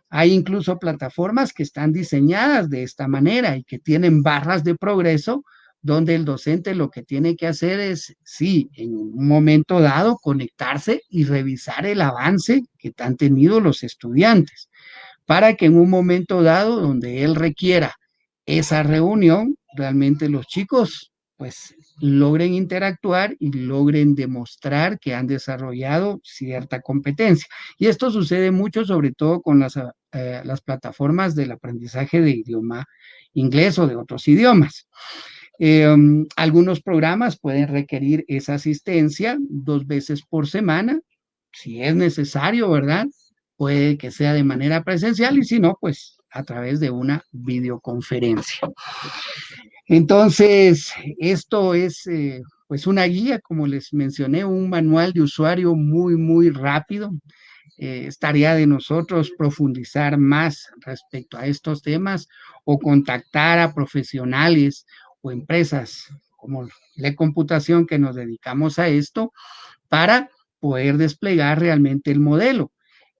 Hay incluso plataformas que están diseñadas de esta manera y que tienen barras de progreso donde el docente lo que tiene que hacer es, sí, en un momento dado, conectarse y revisar el avance que han tenido los estudiantes, para que en un momento dado donde él requiera esa reunión, realmente los chicos pues logren interactuar y logren demostrar que han desarrollado cierta competencia. Y esto sucede mucho, sobre todo con las, eh, las plataformas del aprendizaje de idioma inglés o de otros idiomas. Em, algunos programas pueden requerir esa asistencia dos veces por semana, si es necesario, ¿verdad? Puede que sea de manera presencial y si no, pues a través de una videoconferencia. Entonces, esto es eh, pues una guía, como les mencioné, un manual de usuario muy, muy rápido. Eh, es tarea de nosotros profundizar más respecto a estos temas o contactar a profesionales o empresas como la computación que nos dedicamos a esto para poder desplegar realmente el modelo.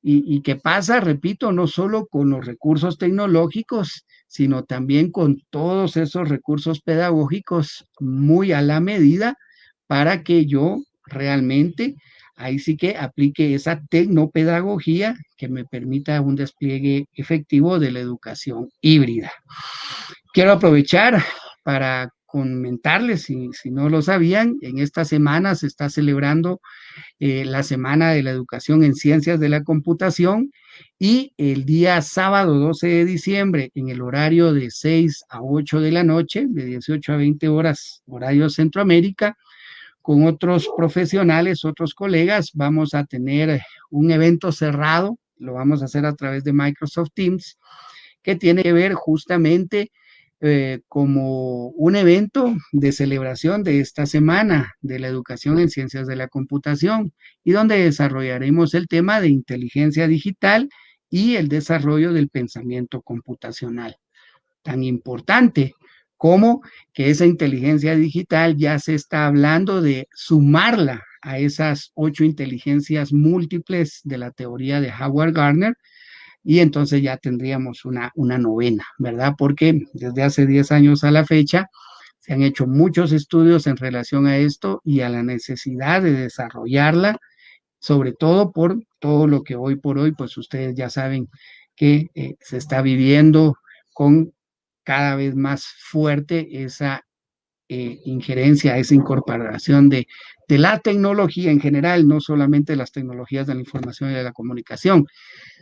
Y, y qué pasa, repito, no solo con los recursos tecnológicos, sino también con todos esos recursos pedagógicos muy a la medida para que yo realmente ahí sí que aplique esa tecnopedagogía que me permita un despliegue efectivo de la educación híbrida. Quiero aprovechar para comentarles, si, no lo sabían, en esta semana se está celebrando eh, la Semana de la Educación en Ciencias de la Computación y el día sábado 12 de diciembre, en el horario de 6 a 8 de la noche, de 18 a 20 horas, horario Centroamérica, con otros profesionales, otros colegas, vamos a tener un evento cerrado, lo vamos a hacer a través de Microsoft Teams, que tiene que ver justamente eh, como un evento de celebración de esta semana de la educación en ciencias de la computación y donde desarrollaremos el tema de inteligencia digital y el desarrollo del pensamiento computacional. Tan importante como que esa inteligencia digital ya se está hablando de sumarla a esas ocho inteligencias múltiples de la teoría de Howard Gardner, y entonces ya tendríamos una, una novena, ¿verdad? Porque desde hace 10 años a la fecha se han hecho muchos estudios en relación a esto y a la necesidad de desarrollarla, sobre todo por todo lo que hoy por hoy, pues ustedes ya saben que eh, se está viviendo con cada vez más fuerte esa eh, injerencia, esa incorporación de, la tecnología en general, no solamente las tecnologías de la información y de la comunicación,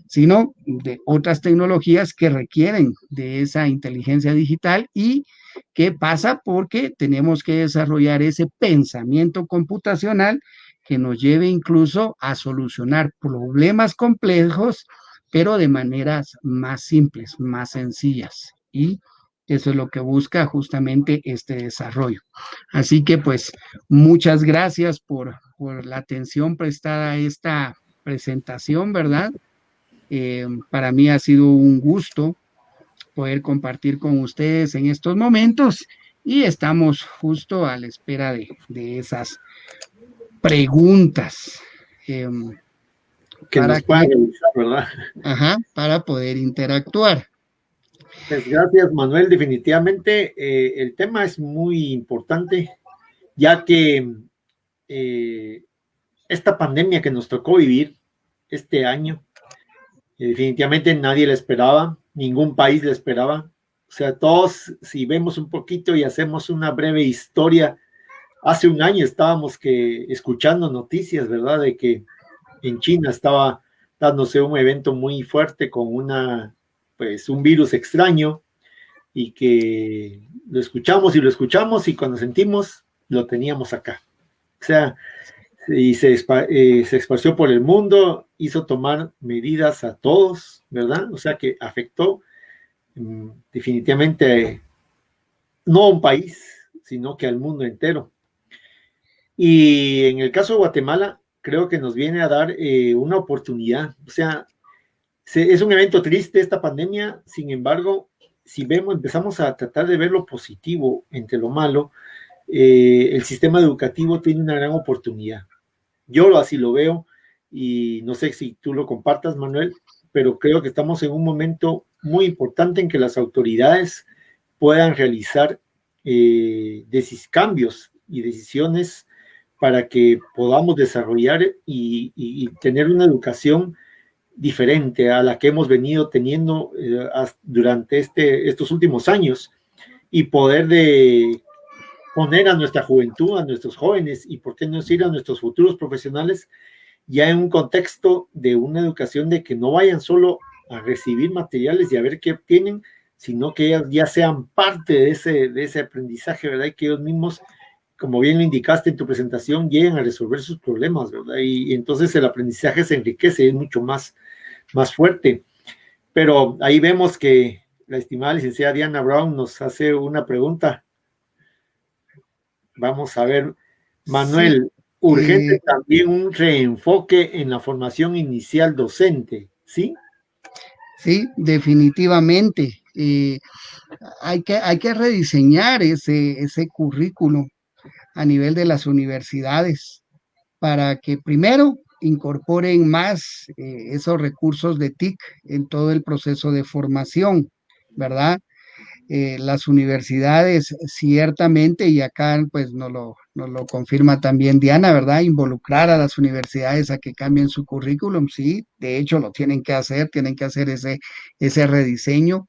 sino de otras tecnologías que requieren de esa inteligencia digital y que pasa porque tenemos que desarrollar ese pensamiento computacional que nos lleve incluso a solucionar problemas complejos, pero de maneras más simples, más sencillas. Y eso es lo que busca justamente este desarrollo. Así que pues muchas gracias por, la atención prestada a esta presentación, ¿verdad? Eh, para mí ha sido un gusto poder compartir con ustedes en estos momentos y estamos justo a la espera de, esas preguntas. Em, que para nos ¿verdad? Ajá, para poder interactuar. Pues gracias, Manuel. Definitivamente eh, el tema es muy importante, ya que eh, esta pandemia que nos tocó vivir este año, eh, definitivamente nadie la esperaba, ningún país la esperaba. O sea, todos, si vemos un poquito y hacemos una breve historia, hace un año estábamos que escuchando noticias, ¿verdad? De que en China estaba dándose un evento muy fuerte con una pues un virus extraño y que lo escuchamos y lo escuchamos y cuando sentimos lo teníamos acá. O sea, y se, eh, se esparció por el mundo, hizo tomar medidas a todos, ¿verdad? O sea que afectó mm, definitivamente no a un país, sino que al mundo entero. Y en el caso de Guatemala, creo que nos viene a dar eh, una oportunidad. O sea, es un evento triste esta pandemia, sin embargo, si vemos, empezamos a tratar de ver lo positivo entre lo malo, eh, el sistema educativo tiene una gran oportunidad. Yo así lo veo y no sé si tú lo compartas, Manuel, pero creo que estamos en un momento muy importante en que las autoridades puedan realizar eh, cambios y decisiones para que podamos desarrollar y tener una educación diferente a la que hemos venido teniendo eh, durante este, estos últimos años y poder de poner a nuestra juventud, a nuestros jóvenes y por qué no decir a nuestros futuros profesionales ya en un contexto de una educación de que no vayan solo a recibir materiales y a ver qué obtienen, sino que ellas ya sean parte de ese, de ese aprendizaje, ¿verdad? Y que ellos mismos, como bien lo indicaste en tu presentación, lleguen a resolver sus problemas, ¿verdad? Y, y entonces el aprendizaje se enriquece, es mucho más, más fuerte. Pero ahí vemos que la estimada licenciada Diana Brown nos hace una pregunta. Vamos a ver, Manuel, urgente también un reenfoque en la formación inicial docente, ¿sí? Sí, definitivamente. hay, que, hay que rediseñar ese, ese currículo a nivel de las universidades para que primero incorporen más eh, esos recursos de TIC en todo el proceso de formación, ¿verdad? Eh, las universidades ciertamente, y acá pues nos lo, nos lo confirma también Diana, ¿verdad? Involucrar a las universidades a que cambien su currículum, sí, de hecho lo tienen que hacer, tienen que hacer ese, ese rediseño,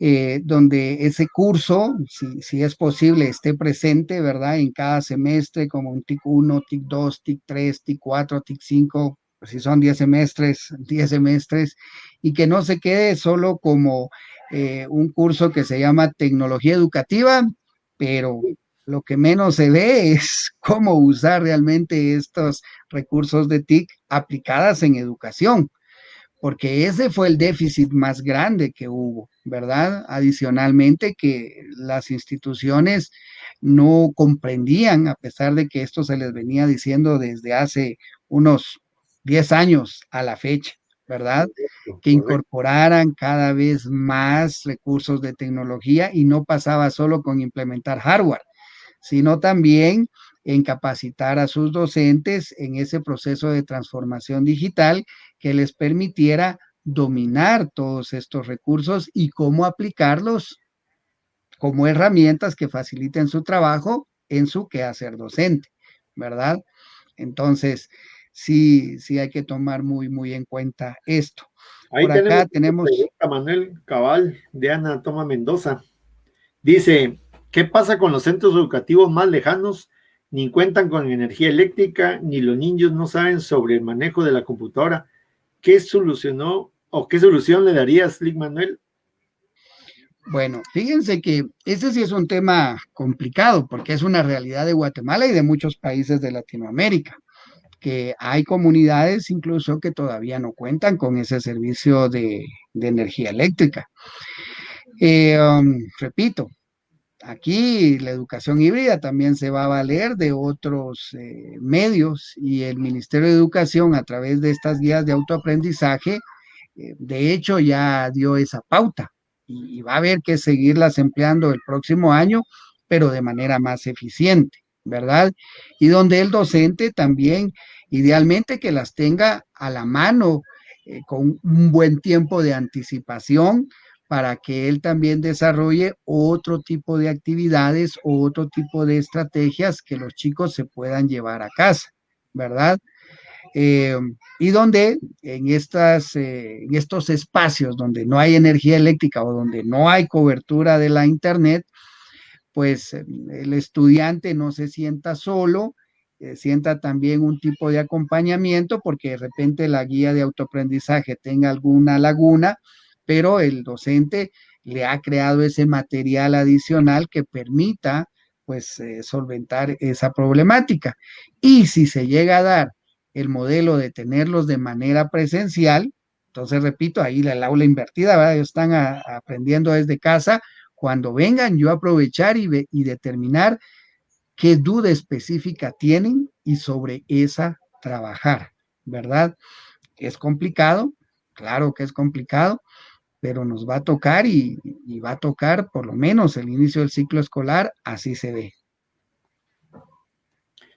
eh, donde ese curso, si, es posible, esté presente, ¿verdad? En cada semestre, como un TIC 1, TIC 2, TIC 3, TIC 4, TIC 5, pues si son 10 semestres, [LAUGHS] 10 semestres, y que no se quede solo como eh, un curso que se llama tecnología educativa, pero lo que menos se ve [LAUGHS] es cómo usar realmente estos recursos de TIC aplicadas en educación, porque ese fue el déficit más grande que hubo, ¿verdad? Adicionalmente que las instituciones no comprendían, a pesar de que esto se les venía diciendo desde hace unos 10 años a la fecha, ¿verdad? Que incorporaran cada vez más recursos de tecnología y no pasaba solo con implementar hardware, sino también en capacitar a sus docentes en ese proceso de transformación digital que les permitiera dominar todos estos recursos y cómo aplicarlos como herramientas que faciliten su trabajo en su quehacer docente, ¿verdad? Entonces, sí, sí hay que tomar muy, muy en cuenta esto. Ahí Por acá tenemos... Manuel Cabal de Ana Toma Mendoza. Dice, ¿qué pasa con los centros educativos más lejanos? Ni cuentan con energía eléctrica, ni los niños no saben sobre el manejo de la computadora. ¿Qué solucionó o qué solución le daría Slick Manuel bueno, fíjense que ese sí es un tema complicado porque es una realidad de Guatemala y de muchos países de Latinoamérica, que hay comunidades incluso que todavía no cuentan con ese servicio de, energía eléctrica. Eh, um, repito, aquí la educación híbrida también se va a valer de otros eh, medios y el Ministerio de Educación a través de estas guías de autoaprendizaje, eh, de hecho ya dio esa pauta y, va a haber que seguirlas empleando el próximo año, pero de manera más eficiente, ¿verdad? Y donde el docente también, idealmente que las tenga a la mano eh, con un buen tiempo de anticipación para que él también desarrolle otro tipo de actividades o otro tipo de estrategias que los chicos se puedan llevar a casa, ¿verdad? Eh, y donde en, estas, eh, en estos espacios donde no hay energía eléctrica o donde no hay cobertura de la internet, pues eh, el estudiante no se sienta solo, sienta también un tipo de acompañamiento porque de repente la guía de autoaprendizaje tenga alguna laguna, pero el docente le ha creado ese material adicional que permita pues solventar esa problemática. Y si se llega a dar el modelo de tenerlos de manera presencial. Entonces, repito, ahí la, aula invertida, ¿verdad? Ellos están aprendiendo desde casa. Cuando vengan, yo aprovechar y determinar qué duda específica tienen y sobre esa trabajar, ¿verdad? Es complicado, claro que es complicado, pero nos va a tocar y, va a tocar por lo menos el inicio del ciclo escolar, así se ve.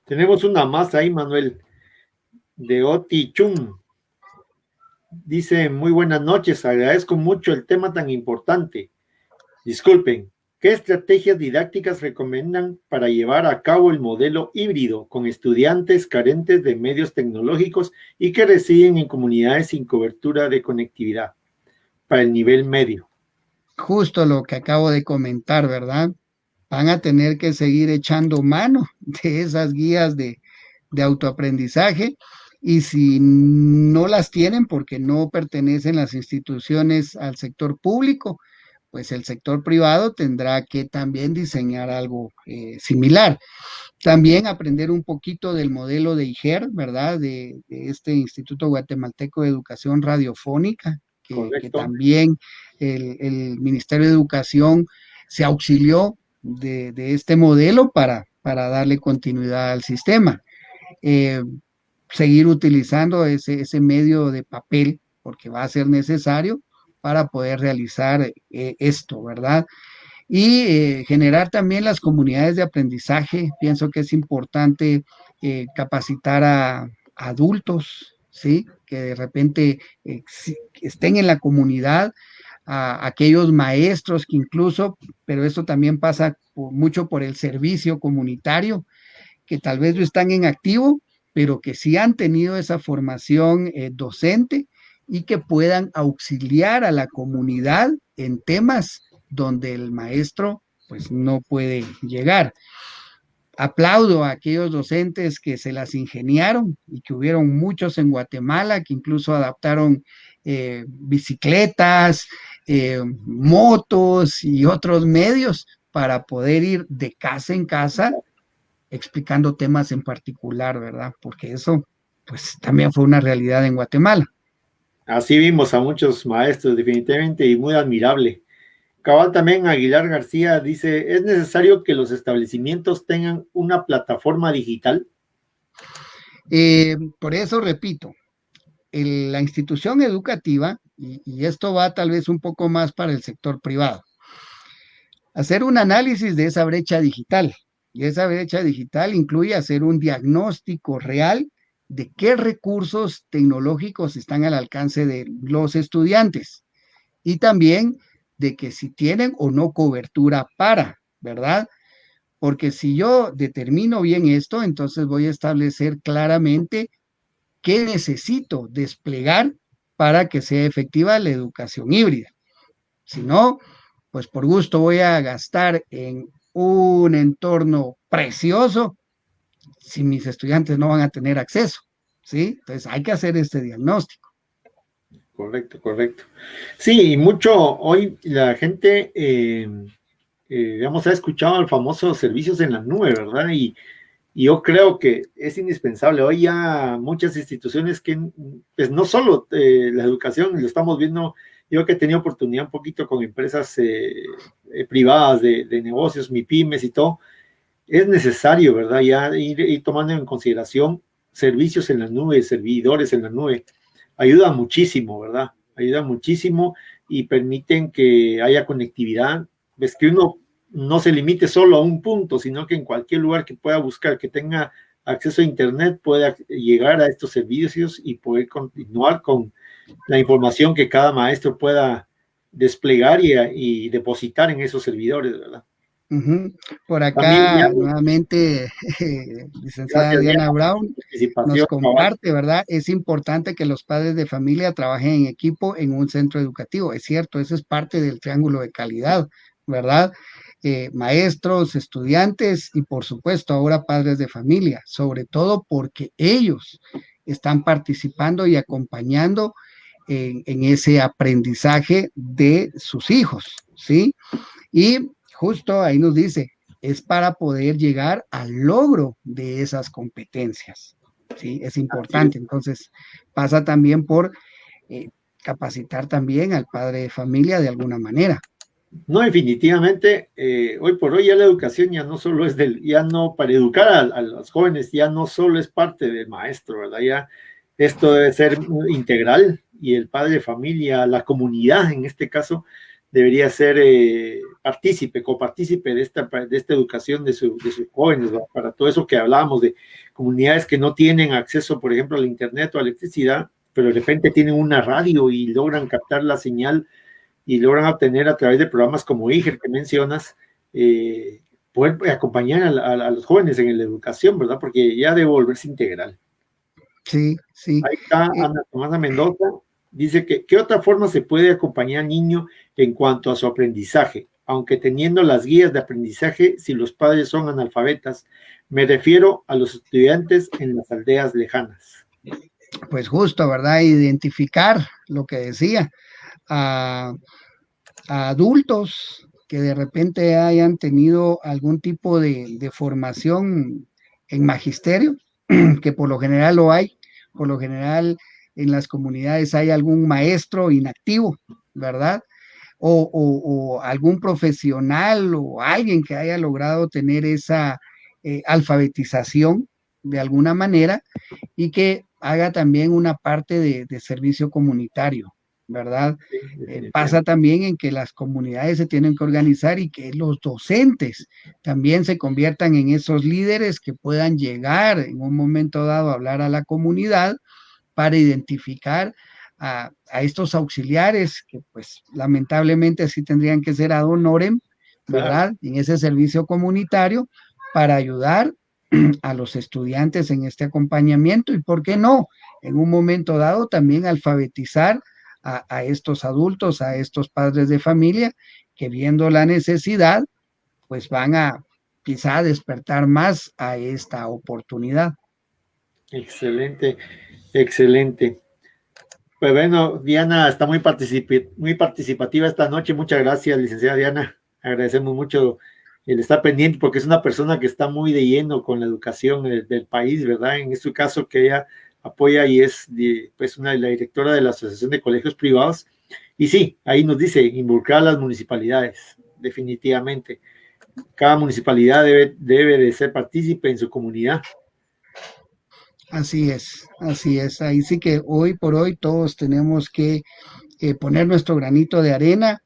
Tenemos una más ahí, Manuel de Oti Chum. Dice, muy buenas noches, agradezco mucho el tema tan importante. Disculpen, ¿qué estrategias didácticas recomiendan para llevar a cabo el modelo híbrido con estudiantes carentes de medios tecnológicos y que residen en comunidades sin cobertura de conectividad para el nivel medio? Justo lo que acabo de comentar, ¿verdad? Van a tener que seguir echando mano [LAUGHS] de esas guías de, autoaprendizaje y si no las tienen porque no pertenecen las instituciones al sector público, pues el sector privado tendrá que también diseñar algo eh, similar. También aprender un poquito del modelo de IGER, ¿verdad? De, este Instituto Guatemalteco de Educación Radiofónica, que, también el, Ministerio de Educación se auxilió de, este modelo para, para darle continuidad al sistema. Eh, seguir utilizando ese, ese medio de papel, porque va a ser necesario para poder realizar eh, esto, ¿verdad? Y eh, generar también las comunidades de aprendizaje. Pienso que es importante capacitar a, adultos, ¿sí? Que de repente estén en la comunidad, a aquellos maestros que incluso, pero esto también pasa mucho por el servicio comunitario, que tal vez no están en activo, pero que sí han tenido esa formación eh, docente y que puedan auxiliar a la comunidad en temas donde el maestro pues no puede llegar. Aplaudo a aquellos docentes que se las ingeniaron y que hubieron muchos en Guatemala que incluso adaptaron eh, bicicletas, eh, motos y otros medios para poder ir de casa en casa explicando temas en particular, ¿verdad? Porque eso, pues, también fue una realidad en Guatemala. Así vimos a muchos maestros, definitivamente, y muy admirable. Cabal también Aguilar García dice, ¿es necesario que los establecimientos tengan una plataforma digital? Eh, por eso repito, la institución educativa, y, esto va tal vez un poco más para el sector privado, hacer un análisis de esa brecha digital. Y esa brecha digital incluye hacer un diagnóstico real de qué recursos tecnológicos están al alcance de los estudiantes y también de que si tienen o no cobertura para, ¿verdad? Porque si yo determino bien esto, entonces voy a establecer claramente qué necesito desplegar para que sea efectiva la educación híbrida. Si no, pues por gusto voy a gastar en un entorno precioso si mis estudiantes no van a tener acceso, ¿sí? Entonces hay que hacer este diagnóstico. Correcto, correcto. Sí, mucho hoy la gente eh, eh, digamos, ha escuchado el famoso servicios en la nube, ¿verdad? Y, yo creo que es indispensable. Hoy ya muchas instituciones que, pues no solo eh, la educación, lo estamos viendo, yo que he tenido oportunidad un poquito con empresas privadas de, de, negocios, MIPIMES y todo, es necesario, ¿verdad? Ya ir, tomando en consideración servicios en la nube, servidores en la nube, ayuda muchísimo, ¿verdad? Ayuda muchísimo y permiten que haya conectividad. Ves que uno no se limite solo a un punto, sino que en cualquier lugar que pueda buscar, que tenga acceso a Internet, pueda llegar a estos servicios y poder continuar con la información que cada maestro pueda desplegar y, depositar en esos servidores, ¿verdad? Por acá, nuevamente, [LAUGHS] licenciada Diana Brown nos comparte, ¿verdad? Es importante que los padres de familia trabajen en equipo en un centro educativo. Es cierto, eso es parte del triángulo de calidad, ¿verdad? Eh, maestros, estudiantes y por supuesto ahora padres de familia, sobre todo porque ellos están participando y acompañando en, ese aprendizaje de sus hijos, ¿sí? Y justo ahí nos dice, es para poder llegar al logro de esas competencias, ¿sí? Es importante, entonces pasa también por eh, capacitar también al padre de familia de alguna manera. No, definitivamente, eh, hoy por hoy ya la educación ya no solo es del, ya no, para educar a, los jóvenes, ya no solo es parte del maestro, ¿verdad? Ya esto debe ser integral y el padre de familia, la comunidad en este caso, debería ser eh, partícipe, copartícipe de esta, de esta educación de, sus jóvenes, para todo eso que hablábamos de comunidades que no tienen acceso, por ejemplo, al internet o a electricidad, pero de repente tienen una radio y logran captar la señal y logran obtener a través de programas como IGER que mencionas, eh, poder acompañar a, los jóvenes en la educación, ¿verdad? Porque ya debe volverse integral. Sí, sí. Ahí está Ana Tomasa Mendoza, dice que ¿qué otra forma se puede acompañar al niño en cuanto a su aprendizaje? Aunque teniendo las guías de aprendizaje, si los padres son analfabetas, me refiero a los estudiantes en las aldeas lejanas. Pues justo, ¿verdad? Identificar lo que decía, a, adultos que de repente hayan tenido algún tipo de, formación en magisterio, [CLEARS THROAT] que por lo general lo hay, por lo general en las comunidades hay algún maestro inactivo, ¿verdad? O, algún profesional o alguien que haya logrado tener esa eh, alfabetización de alguna manera y que haga también una parte de servicio comunitario, ¿verdad? Eh, pasa también en que las comunidades se tienen que organizar y que los docentes también se conviertan en esos líderes que puedan llegar en un momento dado a hablar a la comunidad para identificar a, estos auxiliares que pues lamentablemente así tendrían que ser ad honorem, ¿verdad? En ese servicio comunitario para ayudar [CLEARS THROAT] a los estudiantes en este acompañamiento y, ¿por qué no? En un momento dado también alfabetizar a, estos adultos, a estos padres de familia, que viendo la necesidad, pues van a quizá despertar más a esta oportunidad. Excelente, excelente. Pues bueno, Diana está muy, muy participativa esta noche. Muchas gracias, licenciada Diana. Agradecemos mucho el estar pendiente, porque es una persona que está muy de lleno con la educación del, país, ¿verdad? En este caso que ella apoya y es pues una, la directora de la Asociación de Colegios Privados. Y sí, ahí nos dice involucrar a las municipalidades, definitivamente. Cada municipalidad debe, debe de ser partícipe en su comunidad. Así es, así es. Ahí sí que hoy por hoy todos tenemos que eh, poner nuestro granito de arena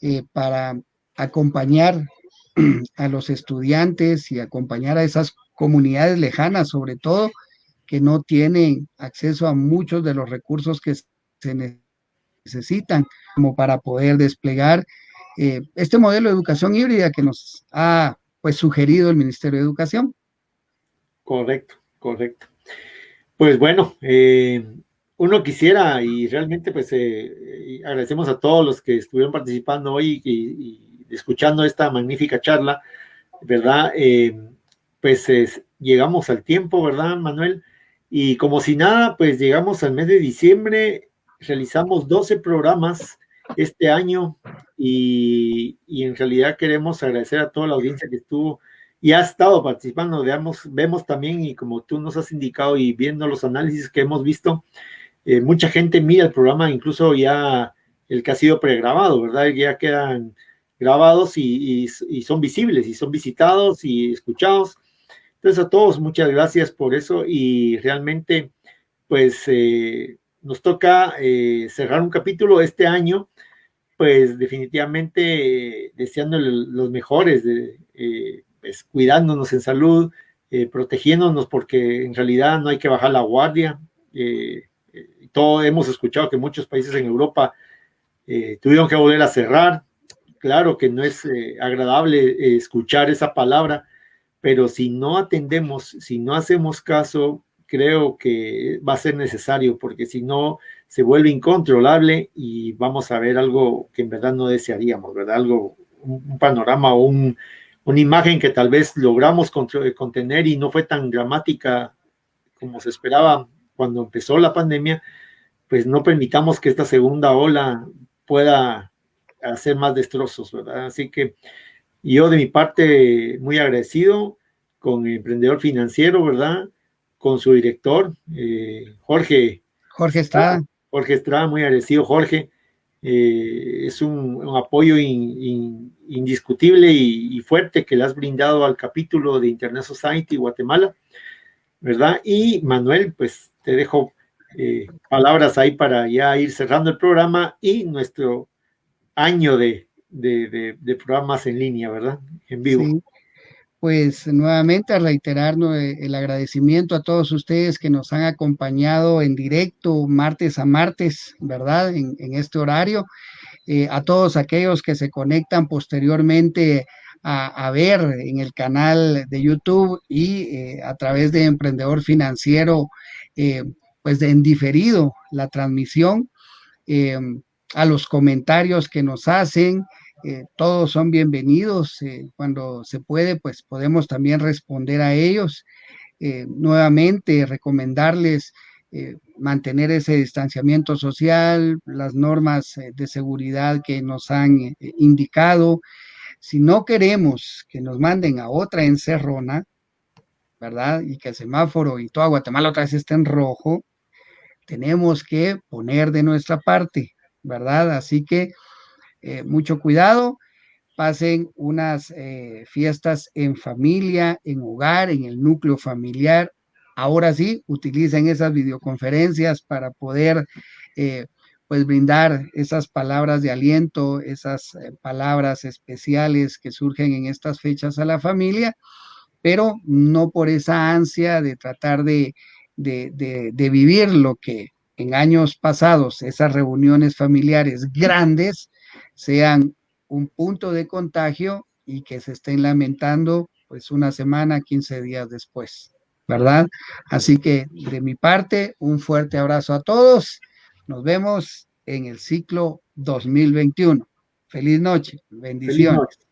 eh, para acompañar [CLEARS THROAT] a los estudiantes y acompañar a esas comunidades lejanas, sobre todo, que no tienen acceso a muchos de los recursos que se necesitan como para poder desplegar eh, este modelo de educación híbrida que nos ha pues sugerido el Ministerio de Educación. Correcto, correcto. Pues bueno, eh, uno quisiera y realmente pues eh, agradecemos a todos los que estuvieron participando hoy y, escuchando esta magnífica charla, ¿verdad? Eh, pues llegamos al tiempo, ¿verdad, Manuel? Y como si nada, pues llegamos al mes de diciembre, realizamos 12 programas este año y, y en realidad queremos agradecer a toda la audiencia que estuvo y ha estado participando, veamos, vemos también, y como tú nos has indicado y viendo los análisis que hemos visto, eh, mucha gente mira el programa, incluso ya el que ha sido pregrabado, ¿verdad? Ya quedan grabados y, son visibles y son visitados y escuchados. Entonces a todos muchas gracias por eso y realmente pues eh, nos toca eh, cerrar un capítulo este año, pues definitivamente deseando los mejores de, cuidándonos en salud, eh, protegiéndonos porque en realidad no hay que bajar la guardia. Eh, eh, todo hemos escuchado que muchos países en Europa tuvieron que volver a cerrar. Claro que no es agradable escuchar esa palabra, pero si no atendemos, si no hacemos caso, creo que va a ser necesario, porque si no, se vuelve incontrolable y vamos a ver algo que en verdad no desearíamos, ¿verdad? Algo, un panorama o un, una imagen que tal vez logramos contener y no fue tan dramática como se esperaba cuando empezó la pandemia, pues no permitamos que esta segunda ola pueda hacer más destrozos, ¿verdad? Así que yo de mi parte muy agradecido con el emprendedor financiero, ¿verdad? Con su director, eh, Jorge. Jorge Estrada. Jorge Estrada, muy agradecido, Jorge. Eh, es un, apoyo indiscutible y, fuerte que le has brindado al capítulo de Internet Society Guatemala, ¿verdad? Y Manuel, pues te dejo eh, palabras ahí para ya ir cerrando el programa y nuestro año de, programas en línea, ¿verdad? En vivo pues nuevamente reiterar el agradecimiento a todos ustedes que nos han acompañado en directo martes a martes, ¿verdad? En, este horario. Eh, a todos aquellos que se conectan posteriormente a, ver en el canal de YouTube y eh, a través de Emprendedor Financiero, eh, pues de en diferido la transmisión, a los comentarios que nos hacen, eh, todos son bienvenidos. Eh, cuando se puede, pues podemos también responder a ellos. Eh, nuevamente, recomendarles mantener ese distanciamiento social, las normas de seguridad que nos han indicado. Si no queremos que nos manden a otra encerrona, ¿verdad? Y que el semáforo y toda Guatemala otra vez esté rojo, tenemos que poner de nuestra parte, ¿verdad? Así que eh, mucho cuidado, pasen unas eh, fiestas en familia, en hogar, en el núcleo familiar. Ahora sí, utilicen esas videoconferencias para poder eh, pues brindar esas palabras de aliento, esas palabras especiales que surgen en estas fechas a la familia, pero no por esa ansia de tratar de, de vivir lo que en años pasados, esas reuniones familiares grandes, sean un punto de contagio y que se estén lamentando pues una semana, 15 días después, ¿verdad? Así que de mi parte, un fuerte abrazo a todos. Nos vemos en el ciclo 2021. Feliz noche. Bendiciones.